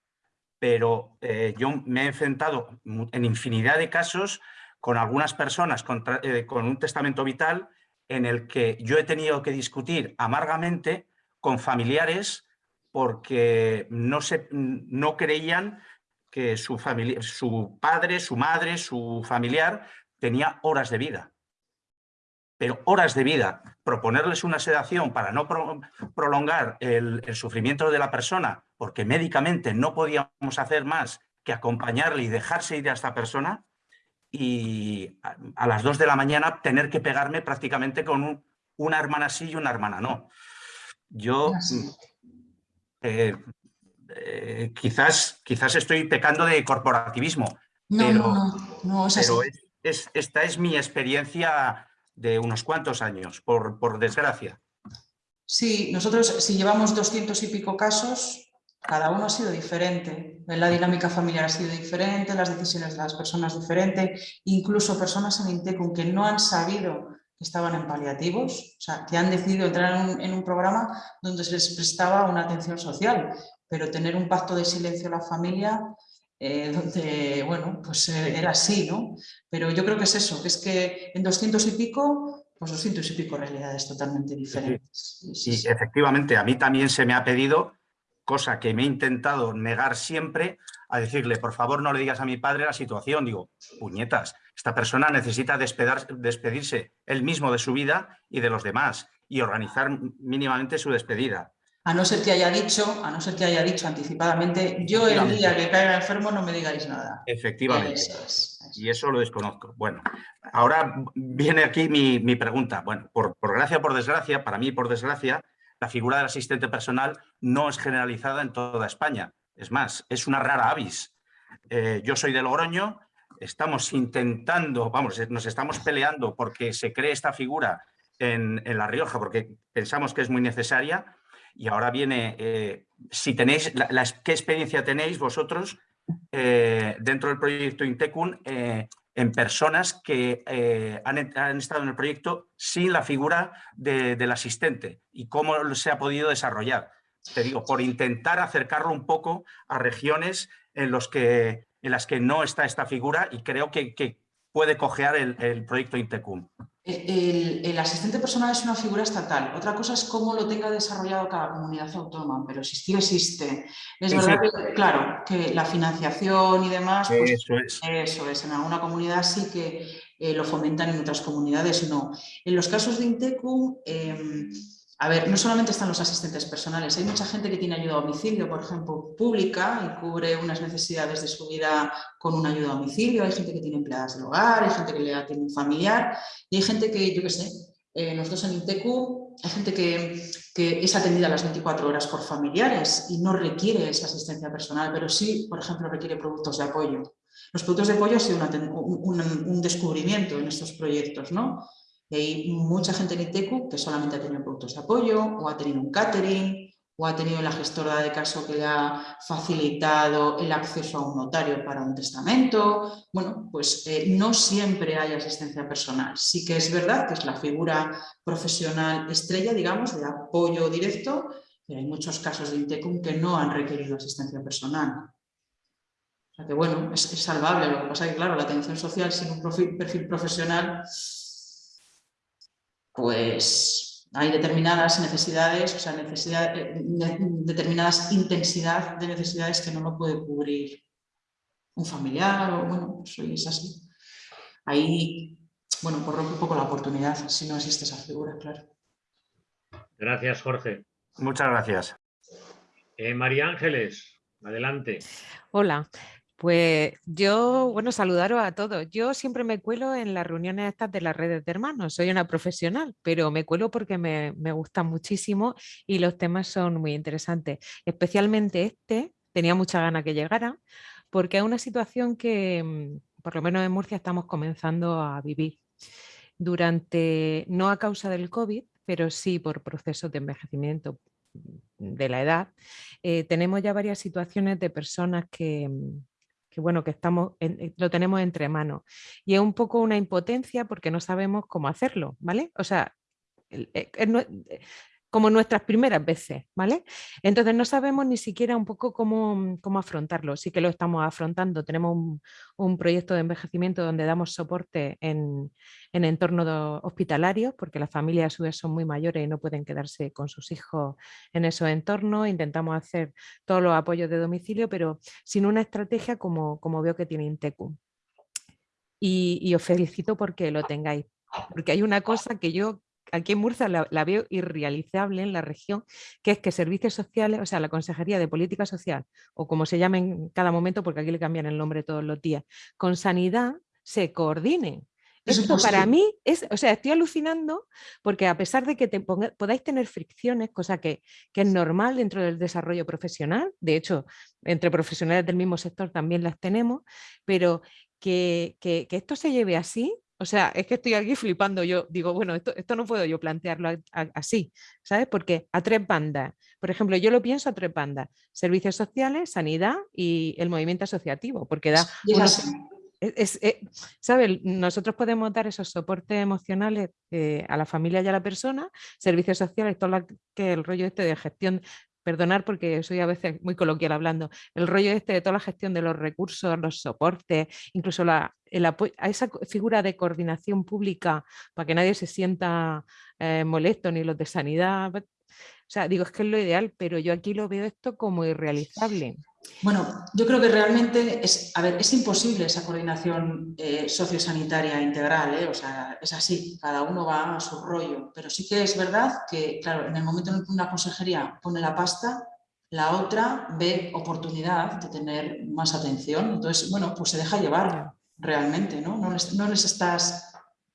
pero eh, yo me he enfrentado en infinidad de casos con algunas personas con, eh, con, un testamento vital en el que yo he tenido que discutir amargamente con familiares porque no, se, no creían que su, familia, su padre, su madre, su familiar tenía horas de vida. Pero horas de vida, proponerles una sedación para no prolongar el, sufrimiento de la persona, porque médicamente no podíamos hacer más que acompañarle y dejarse ir a esta persona, y a, las dos de la mañana tener que pegarme prácticamente con una hermana sí y una hermana no. Yo eh, eh, quizás, quizás estoy pecando de corporativismo, pero, no, esta es mi experiencia de unos cuantos años, por, por desgracia. Sí, nosotros si llevamos doscientos y pico casos, cada uno ha sido diferente. La dinámica familiar ha sido diferente, las decisiones de las personas diferentes, incluso personas en Intecum que no han sabido que estaban en paliativos, o sea, que han decidido entrar en un, programa donde se les prestaba una atención social, pero tener un pacto de silencio en la familia eh, donde, bueno, pues eh, era así, ¿no? Pero yo creo que es eso, que es que en 200 y pico, pues 200 y pico realidades totalmente diferentes. Sí, efectivamente, a mí también se me ha pedido, cosa que me he intentado negar siempre, a decirle, por favor no le digas a mi padre la situación. Digo, puñetas, esta persona necesita despedirse él mismo de su vida y de los demás y organizar mínimamente su despedida. A no ser que haya dicho, a no ser que haya dicho anticipadamente, yo el día que caiga enfermo no me digáis nada. Efectivamente. Y eso lo desconozco. Bueno, ahora viene aquí mi, pregunta. Bueno, por, gracia o por desgracia, para mí por desgracia, la figura del asistente personal no es generalizada en toda España. Es más, es una rara avis. Eh, yo soy de Logroño, estamos intentando, vamos, nos estamos peleando porque se cree esta figura en, en La Rioja, porque pensamos que es muy necesaria, y ahora viene, eh, si tenéis, ¿qué experiencia tenéis vosotros eh, dentro del proyecto Intecun eh, en personas que han, estado en el proyecto sin la figura del asistente y cómo se ha podido desarrollar? Te digo, por intentar acercarlo un poco a regiones en, las que no está esta figura y creo que, puede cojear el, el proyecto Intecum. El, asistente personal es una figura estatal. Otra cosa es cómo lo tenga desarrollado cada comunidad autónoma, pero existir existe. Es verdad que, claro, que la financiación y demás, pues, eso, es. eso es. En alguna comunidad sí que eh, lo fomentan, en otras comunidades no. En los casos de Intecum, em, a ver, no solamente están los asistentes personales, hay mucha gente que tiene ayuda a domicilio, por ejemplo, pública y cubre unas necesidades de su vida con una ayuda a domicilio, hay gente que tiene empleadas del hogar, hay gente que le atiende un familiar y hay gente que, yo qué sé, eh, nosotros en Intecu hay gente que, es atendida las 24 horas por familiares y no requiere esa asistencia personal, pero sí, por ejemplo, requiere productos de apoyo. Los productos de apoyo han sido un, un descubrimiento en estos proyectos, ¿no? Hay mucha gente en ITECU que solamente ha tenido productos de apoyo o ha tenido un catering o ha tenido la gestora de caso que le ha facilitado el acceso a un notario para un testamento. Bueno, pues eh, no siempre hay asistencia personal. Sí que es verdad que es la figura profesional estrella, digamos, de apoyo directo, pero hay muchos casos de INTECUM que no han requerido asistencia personal. O sea que bueno, es, salvable. Lo que pasa es que, claro, la atención social sin un perfil profesional pues hay determinadas necesidades, o sea, necesidad, eh, determinadas intensidad de necesidades que no lo puede cubrir un familiar o bueno, pues es así. Ahí, bueno, corro un poco la oportunidad si no existe esa figura, claro. Gracias, Jorge. Muchas gracias. Eh, María Ángeles, adelante. Hola, pues yo, bueno, saludaros a todos. Yo siempre me cuelo en las reuniones estas de las redes de hermanos. Soy una profesional, pero me cuelo porque me, me gustan muchísimo y los temas son muy interesantes. Especialmente este, tenía mucha gana que llegara, porque es una situación que, mm, por lo menos en Murcia, estamos comenzando a vivir. Durante, no a causa del COVID, pero sí por procesos de envejecimiento mm, de la edad, eh, tenemos ya varias situaciones de personas que, mm, que bueno, que estamos eh, lo tenemos entre manos. Y es un poco una impotencia porque no sabemos cómo hacerlo, ¿vale? O sea, eh, como nuestras primeras veces, ¿vale? Entonces no sabemos ni siquiera un poco cómo, cómo afrontarlo. Sí que lo estamos afrontando. Tenemos un, proyecto de envejecimiento donde damos soporte en, en entornos hospitalarios, porque las familias a su vez son muy mayores y no pueden quedarse con sus hijos en esos entornos. Intentamos hacer todos los apoyos de domicilio, pero sin una estrategia como, como veo que tiene Intecu. Y os felicito porque lo tengáis porque hay una cosa que yo aquí en Murcia la, la, veo irrealizable en la región, que es que servicios sociales, o sea, la Consejería de Política Social, o como se llame en cada momento, porque aquí le cambian el nombre todos los días, con sanidad se coordinen. Esto para mí es, o sea, estoy alucinando porque a pesar de que te podáis tener fricciones, cosa que, que, es normal dentro del desarrollo profesional, de hecho, entre profesionales del mismo sector también las tenemos, pero que, que, que esto se lleve así, o sea, es que estoy aquí flipando. Yo digo, bueno, esto, esto no puedo yo plantearlo a, a, así, ¿sabes? Porque a tres bandas, por ejemplo, yo lo pienso a tres bandas, servicios sociales, sanidad y el movimiento asociativo, porque da... Unos, es, es, ¿sabe? Nosotros podemos dar esos soportes emocionales eh, a la familia y a la persona, servicios sociales, todo lo que el rollo este de gestión perdonar porque soy a veces muy coloquial hablando, el rollo este de toda la gestión de los recursos, los soportes, incluso la, el apoyo, a esa figura de coordinación pública para que nadie se sienta eh, molesto, ni los de sanidad. O sea, digo, es que es lo ideal, pero yo aquí lo veo esto como irrealizable. Bueno, yo creo que realmente es, a ver, es imposible esa coordinación eh, sociosanitaria integral, ¿eh? o sea, es así, cada uno va a su rollo, pero sí que es verdad que, claro, en el momento en que una consejería pone la pasta, la otra ve oportunidad de tener más atención, entonces, bueno, pues se deja llevar realmente, ¿no? No les, no les estás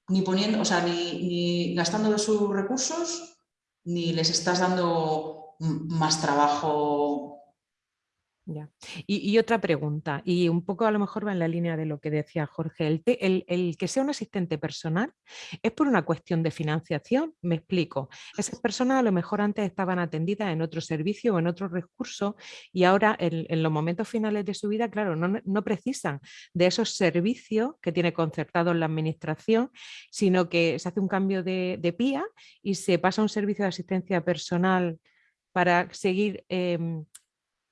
ni poniendo, o sea, ni, ni gastando de sus recursos, ni les estás dando más trabajo ya. Y, otra pregunta, y un poco a lo mejor va en la línea de lo que decía Jorge, el, el, que sea un asistente personal es por una cuestión de financiación, me explico. Esas personas a lo mejor antes estaban atendidas en otro servicio o en otro recurso y ahora en, los momentos finales de su vida, claro, no, no, precisan de esos servicios que tiene concertados la administración, sino que se hace un cambio de, de PIA y se pasa a un servicio de asistencia personal para seguir eh,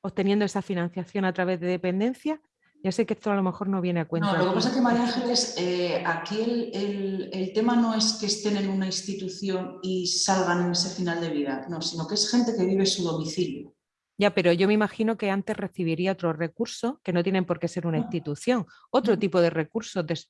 obteniendo esa financiación a través de dependencia? Ya sé que esto a lo mejor no viene a cuenta. No, lo que pasa es que María Ángeles, eh, aquí el, el, el, tema no es que estén en una institución y salgan en ese final de vida, no, sino que es gente que vive su domicilio. Ya, pero yo me imagino que antes recibiría otros recursos que no tienen por qué ser una institución, otro tipo de recursos. De...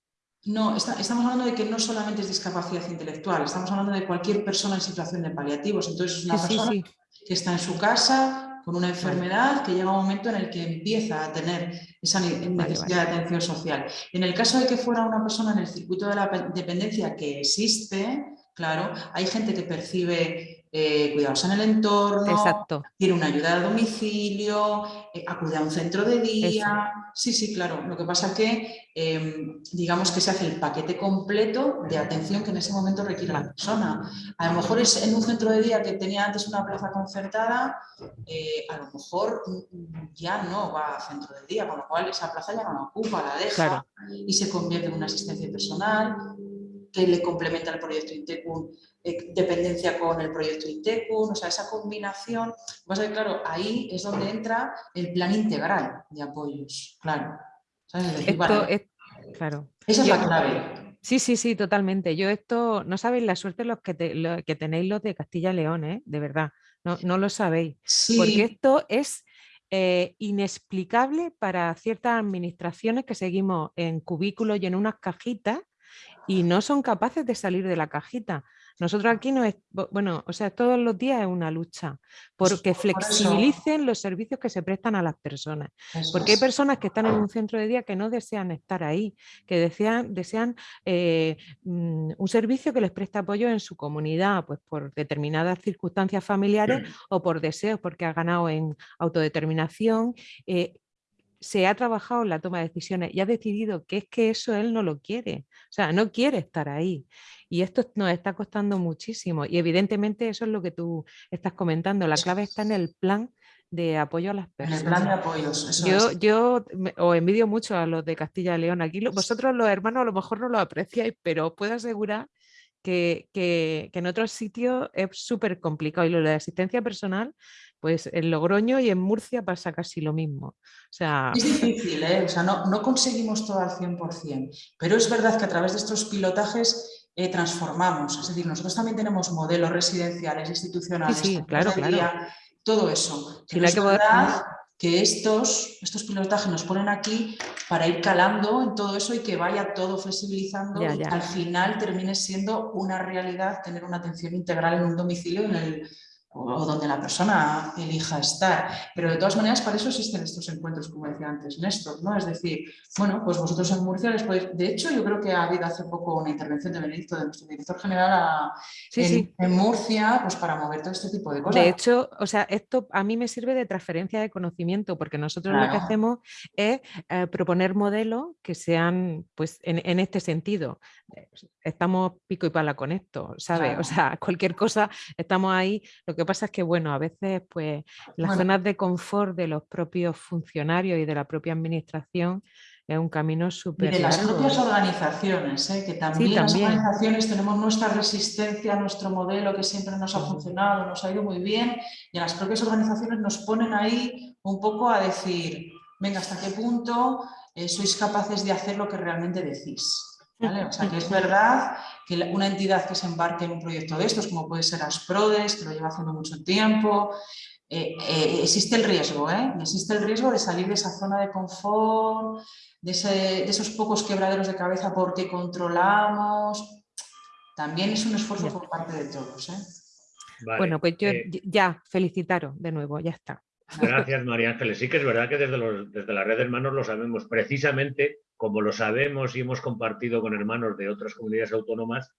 No, está, estamos hablando de que no solamente es discapacidad intelectual, estamos hablando de cualquier persona en situación de paliativos. Entonces es una sí, persona sí, sí. que está en su casa, con una enfermedad que llega un momento en el que empieza a tener esa necesidad de atención social. En el caso de que fuera una persona en el circuito de la dependencia que existe, claro, hay gente que percibe eh, cuidados en el entorno, Exacto. tiene una ayuda a domicilio, eh, acude a un centro de día. Eso. Sí, sí, claro. Lo que pasa es que eh, digamos que se hace el paquete completo de atención que en ese momento requiere la persona. A lo mejor es en un centro de día que tenía antes una plaza concertada, eh, a lo mejor ya no va a centro de día, con lo cual esa plaza ya no la ocupa, la deja claro. y se convierte en una asistencia personal que le complementa el proyecto Intecun eh, dependencia con el proyecto ITECUN, o sea, esa combinación, pues claro, ahí es donde entra el plan integral de apoyos, claro. Decir, esto vale, es, claro. Esa es Yo, la clave. Sí, sí, sí, totalmente. Yo esto, no sabéis la suerte los que, te, lo, que tenéis los de Castilla y León, ¿eh? de verdad, no, no lo sabéis. Sí. Porque esto es eh, inexplicable para ciertas administraciones que seguimos en cubículos y en unas cajitas y no son capaces de salir de la cajita. Nosotros aquí no es, bueno, o sea, todos los días es una lucha porque flexibilicen los servicios que se prestan a las personas. Porque hay personas que están en un centro de día que no desean estar ahí, que desean, desean eh, mm, un servicio que les preste apoyo en su comunidad, pues por determinadas circunstancias familiares o por deseos, porque ha ganado en autodeterminación. Eh, se ha trabajado en la toma de decisiones y ha decidido que es que eso él no lo quiere, o sea, no quiere estar ahí. Y esto nos está costando muchísimo y evidentemente eso es lo que tú estás comentando, la clave está en el plan de apoyo a las personas. En el plan de apoyos, eso yo, es. yo os envidio mucho a los de Castilla y León. Aquí vosotros los hermanos a lo mejor no lo apreciáis, pero os puedo asegurar que, que, que en otros sitios es súper complicado y lo de asistencia personal pues en Logroño y en Murcia pasa casi lo mismo. O sea... Es difícil, ¿eh? o sea, no, no, conseguimos todo al 100%, pero es verdad que a través de estos pilotajes eh, transformamos, es decir, nosotros también tenemos modelos residenciales, institucionales, sí, sí claro, claro. todo eso. Sí, hay que, verdad, que estos, estos pilotajes nos ponen aquí para ir calando en todo eso y que vaya todo flexibilizando Ya, y al final termine siendo una realidad tener una atención integral en un domicilio en el, o donde la persona elija estar. Pero de todas maneras, para eso existen estos encuentros, como decía antes Néstor, ¿no? Es decir, bueno, pues vosotros en Murcia les podéis... De hecho, yo creo que ha habido hace poco una intervención de Benedicto, de nuestro director general, a- Sí, en, sí. en Murcia, pues para mover todo este tipo de cosas. De hecho, o sea, esto a mí me sirve de transferencia de conocimiento porque nosotros lo que hacemos es eh, proponer modelos que sean, pues, en, en este sentido. Eh, Estamos pico y pala con esto, ¿sabes? Claro. O sea, cualquier cosa, estamos ahí. Lo que pasa es que, bueno, a veces, pues, las Bueno. zonas de confort de los propios funcionarios y de la propia administración es un camino Y súper de las propias organizaciones, ¿eh? que también, las también. organizaciones tenemos nuestra resistencia a nuestro modelo que siempre nos ha funcionado, nos ha ido muy bien, y las propias organizaciones nos ponen ahí un poco a decir, venga, ¿hasta qué punto eh, sois capaces de hacer lo que realmente decís? ¿Vale? O sea, que es verdad que una entidad que se embarque en un proyecto de estos, como puede ser Asprodes, que lo lleva haciendo mucho tiempo, eh, eh, existe el riesgo, ¿eh? Existe el riesgo de salir de esa zona de confort, de, ese- de esos pocos quebraderos de cabeza porque controlamos. También es un esfuerzo por parte de todos. ¿eh? Vale, Bueno, pues yo eh, ya, felicitaros de nuevo, ya está. Gracias, María Ángeles. Sí que es verdad que desde, los- desde la red de hermanos lo sabemos. Precisamente como lo sabemos y hemos compartido con hermanos de otras comunidades autónomas,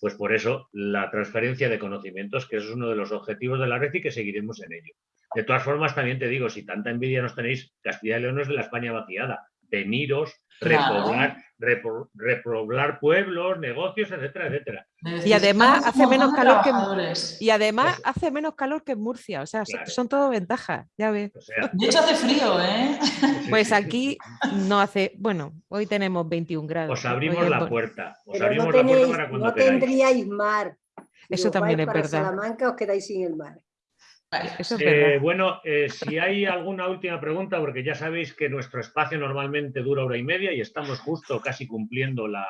pues por eso la transferencia de conocimientos, que es uno de los objetivos de la red y que seguiremos en ello. De todas formas, también te digo, si tanta envidia nos tenéis, Castilla y León es la España vaciada. Veniros, Claro. repoblar, repro- repoblar pueblos, negocios, etcétera, etcétera. Y además hace menos calor que y además hace menos calor que en Murcia, o sea, Claro. son todo ventajas, ya ves. O sea, De hecho hace frío, ¿eh? Pues aquí no hace, bueno, hoy tenemos 21 grados. os hoy abrimos la puerta. Os Pero no, abrimos la puerta tenéis, para cuando no queráis. tendríais mar. Eso también es para verdad. Salamanca os quedáis sin el mar. Eso es Eh, bueno, eh, si hay alguna última pregunta, porque ya sabéis que nuestro espacio normalmente dura hora y media y estamos justo casi cumpliendo la,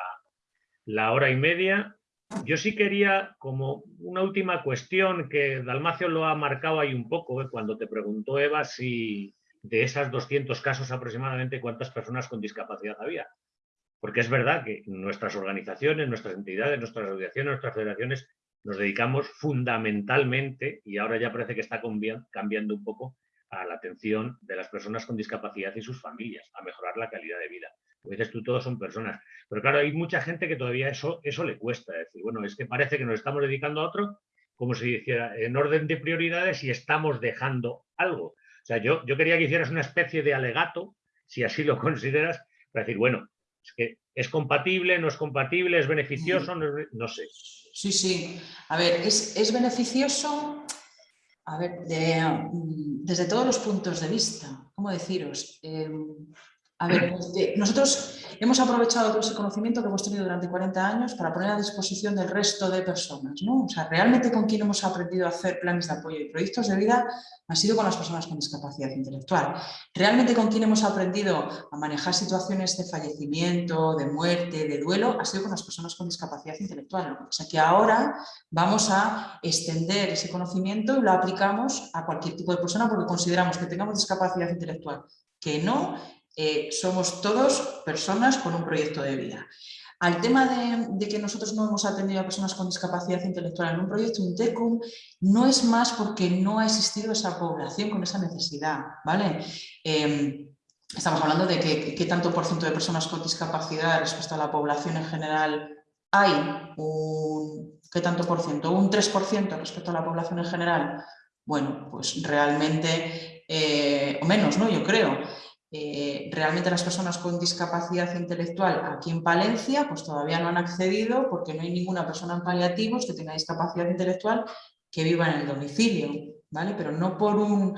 la hora y media. Yo sí quería, como una última cuestión, que Dalmacio lo ha marcado ahí un poco, eh, cuando te preguntó Eva si de esas 200 casos aproximadamente cuántas personas con discapacidad había. Porque es verdad que nuestras organizaciones, nuestras entidades, nuestras asociaciones, nuestras federaciones nos dedicamos fundamentalmente, y ahora ya parece que está cambi- cambiando un poco, a la atención de las personas con discapacidad y sus familias, a mejorar la calidad de vida. Como dices tú, todos son personas. Pero claro, hay mucha gente que todavía eso, eso le cuesta. Es decir, bueno, es que parece que nos estamos dedicando a otro, como si hiciera en orden de prioridades y estamos dejando algo. O sea, yo, yo quería que hicieras una especie de alegato, si así lo consideras, para decir, bueno, es que es compatible, no es compatible, es beneficioso, no, sé. Sí, sí. A ver, es, es beneficioso a ver, de, mm, desde todos los puntos de vista. ¿Cómo deciros? Eh, a ver, nosotros hemos aprovechado todo ese conocimiento que hemos tenido durante 40 años para poner a disposición del resto de personas. ¿no? O sea, realmente con quien hemos aprendido a hacer planes de apoyo y proyectos de vida ha sido con las personas con discapacidad intelectual. Realmente con quien hemos aprendido a manejar situaciones de fallecimiento, de muerte, de duelo, ha sido con las personas con discapacidad intelectual. Pasa es que ahora vamos a extender ese conocimiento y lo aplicamos a cualquier tipo de persona porque consideramos que tengamos discapacidad intelectual, que no, eh, somos todos personas con un proyecto de vida. Al tema de, que nosotros no hemos atendido a personas con discapacidad intelectual en un proyecto Intecum, no es más porque no ha existido esa población con esa necesidad, ¿vale? Eh, estamos hablando de qué tanto por ciento de personas con discapacidad respecto a la población en general hay, un, ¿qué tanto por ciento? Un 3% respecto a la población en general. Bueno, pues realmente, eh, o menos, ¿no? Yo creo. Eh, realmente las personas con discapacidad intelectual aquí en Palencia pues todavía no han accedido porque no hay ninguna persona en paliativos que tenga discapacidad intelectual que viva en el domicilio, ¿vale? Pero no por un...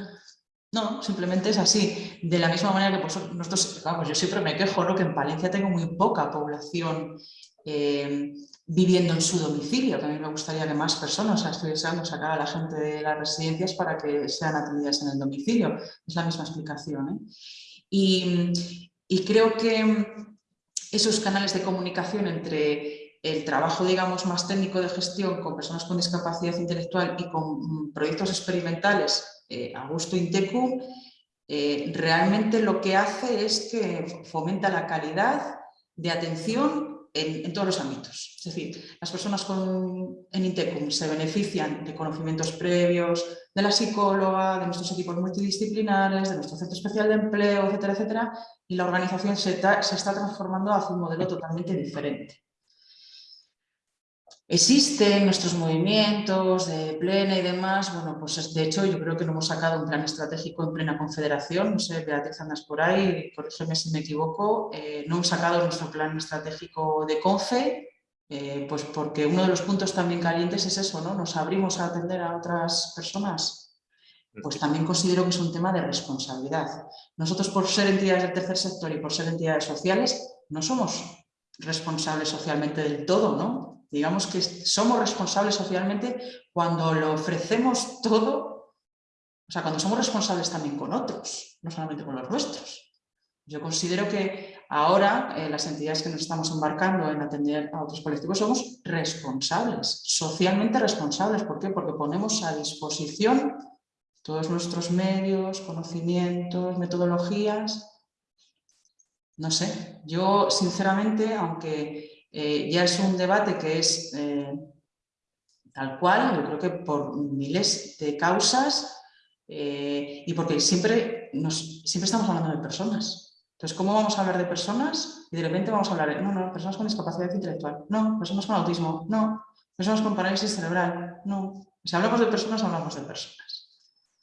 No, simplemente es así. De la misma manera que pues, nosotros, vamos, yo siempre me quejo, ¿no? Que en Palencia tengo muy poca población eh, viviendo en su domicilio, que a mí me gustaría que más personas, o sea, sacar a la gente de las residencias para que sean atendidas en el domicilio. Es la misma explicación, ¿eh? Y, creo que esos canales de comunicación entre el trabajo, digamos, más técnico de gestión con personas con discapacidad intelectual y con proyectos experimentales eh, a gusto Intecu, eh, realmente lo que hace es que fomenta la calidad de atención en, todos los ámbitos. Es decir, las personas con, en Intecum se benefician de conocimientos previos de la psicóloga, de nuestros equipos multidisciplinares, de nuestro centro especial de empleo, etcétera, etcétera, y la organización se, se está transformando hacia un modelo totalmente diferente. Existen nuestros movimientos de plena y demás, bueno, pues de hecho yo creo que no hemos sacado un plan estratégico en plena confederación, no sé, Beatriz andas por ahí, eso si me equivoco, eh, no hemos sacado nuestro plan estratégico de CONFE, eh, pues porque uno de los puntos también calientes es eso, ¿no? Nos abrimos a atender a otras personas, pues también considero que es un tema de responsabilidad. Nosotros por ser entidades del tercer sector y por ser entidades sociales, no somos responsables socialmente del todo, ¿no? Digamos que somos responsables socialmente cuando lo ofrecemos todo, o sea, cuando somos responsables también con otros, no solamente con los nuestros. Yo considero que ahora eh, las entidades que nos estamos embarcando en atender a otros colectivos somos responsables, socialmente responsables. ¿Por qué? Porque ponemos a disposición todos nuestros medios, conocimientos, metodologías. No sé, yo sinceramente, aunque eh, ya es un debate que es eh, tal cual, yo creo que por miles de causas eh, y porque siempre, nos, siempre estamos hablando de personas. Entonces, ¿cómo vamos a hablar de personas? Y de repente vamos a hablar de, no, no, personas con discapacidad intelectual, no, personas con autismo, no, personas con parálisis cerebral, no. Si hablamos de personas, hablamos de personas.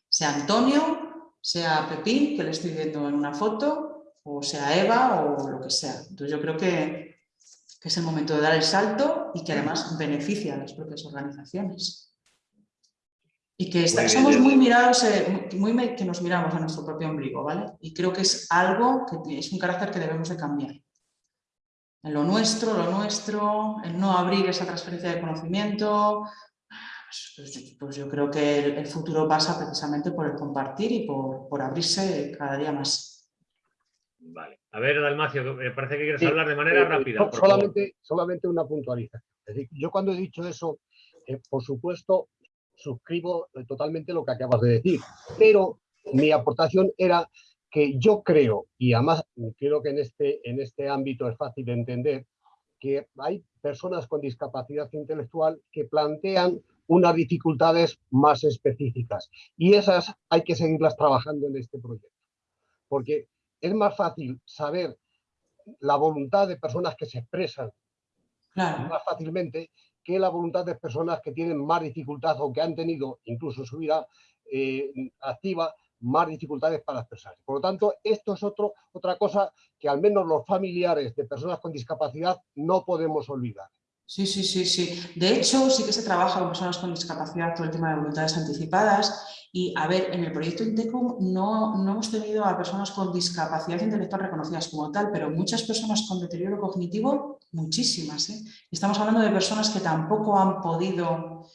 Sea Antonio, sea Pepín, que le estoy viendo en una foto, o sea Eva, o lo que sea. Entonces, yo creo que que es el momento de dar el salto y que además beneficia a las propias organizaciones. Y que somos muy mirados, eh, muy que nos miramos a nuestro propio ombligo, ¿vale? Y creo que es algo que es un carácter que debemos de cambiar. En lo nuestro, lo nuestro, en no abrir esa transferencia de conocimiento, pues, pues, yo creo que el, futuro pasa precisamente por el compartir y por, por abrirse cada día más. Vale. A ver, Dalmacio, me parece que quieres hablar de manera eh, rápida. solamente, solamente una puntualización. Es decir, yo cuando he dicho eso, eh, por supuesto, suscribo eh, totalmente lo que acabas de decir, pero mi aportación era que yo creo, y además creo que en este, en este ámbito es fácil de entender, que hay personas con discapacidad intelectual que plantean unas dificultades más específicas y esas hay que seguirlas trabajando en este proyecto. Porque es más fácil saber la voluntad de personas que se expresan más fácilmente que la voluntad de personas que tienen más dificultad o que han tenido incluso su vida eh, activa más dificultades para expresarse. Por lo tanto, esto es otro, otra cosa que al menos los familiares de personas con discapacidad no podemos olvidar. Sí, sí, sí, sí. De hecho, sí que se trabaja con personas con discapacidad todo el tema de voluntades anticipadas y, a ver, en el proyecto Intecum no, no hemos tenido a personas con discapacidad intelectual reconocidas como tal, pero muchas personas con deterioro cognitivo, muchísimas. ¿eh? Estamos hablando de personas que tampoco han podido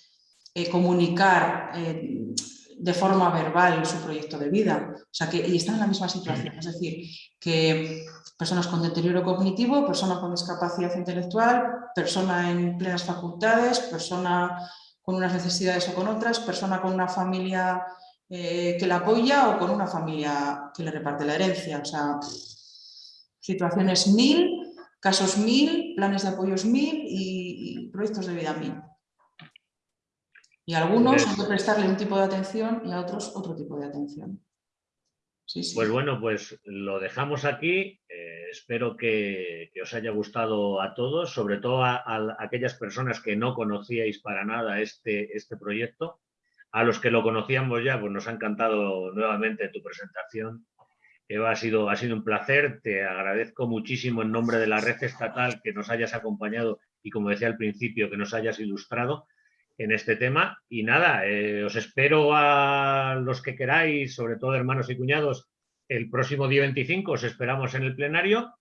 eh, comunicar eh, de forma verbal su proyecto de vida. O sea, que y están en la misma situación. Es decir, que personas con deterioro cognitivo, personas con discapacidad intelectual, persona en plenas facultades, persona con unas necesidades o con otras, persona con una familia eh, que la apoya o con una familia que le reparte la herencia. O sea, situaciones mil, casos mil, planes de apoyos mil y, proyectos de vida mil. Y algunos han de prestarle un tipo de atención y a otros otro tipo de atención. Pues bueno, pues lo dejamos aquí. Eh, espero que, os haya gustado a todos, sobre todo a, aquellas personas que no conocíais para nada este, este proyecto. A los que lo conocíamos ya, pues nos ha encantado nuevamente tu presentación. Eva, ha sido, ha sido un placer. Te agradezco muchísimo en nombre de la red estatal que nos hayas acompañado y, como decía al principio, que nos hayas ilustrado en este tema. Y nada, eh, os espero a los que queráis, sobre todo hermanos y cuñados, el próximo día 25 os esperamos en el plenario.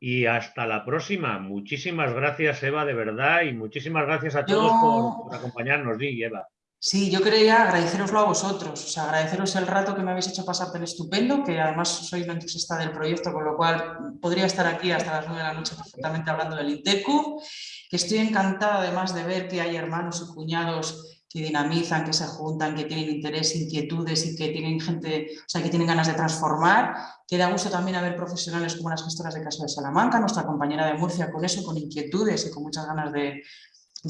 Y hasta la próxima. Muchísimas gracias, Eva, de verdad, y muchísimas gracias a todos por, acompañarnos, Di Eva. Sí, yo quería agradeceroslo a vosotros, o sea, agradeceros el rato que me habéis hecho pasar tan estupendo, que además soy la entusiasta del proyecto, con lo cual podría estar aquí hasta las 9 de la noche perfectamente hablando del INTECU que estoy encantada además de ver que hay hermanos y cuñados que dinamizan, que se juntan, que tienen interés, inquietudes y que tienen gente, o sea, que tienen ganas de transformar, que da gusto también haber profesionales como las gestoras de Caso de Salamanca, nuestra compañera de Murcia, con eso, con inquietudes y con muchas ganas de,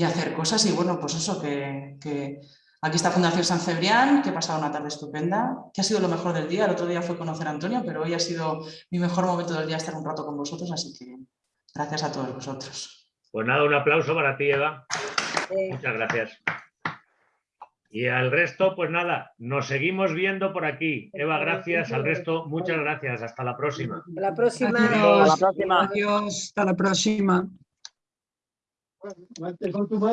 hacer cosas y bueno, pues eso, que, que Aquí está Fundación San Cebrián, que he pasado una tarde estupenda, que ha sido lo mejor del día. El otro día fue conocer a Antonio, pero hoy ha sido mi mejor momento del día estar un rato con vosotros, así que gracias a todos vosotros. Pues nada, un aplauso para ti, Eva. Muchas gracias. Y al resto, pues nada, nos seguimos viendo por aquí. Eva, gracias. Al resto, muchas gracias. Hasta la próxima. Hasta la próxima. Adiós. Adiós. Hasta la próxima.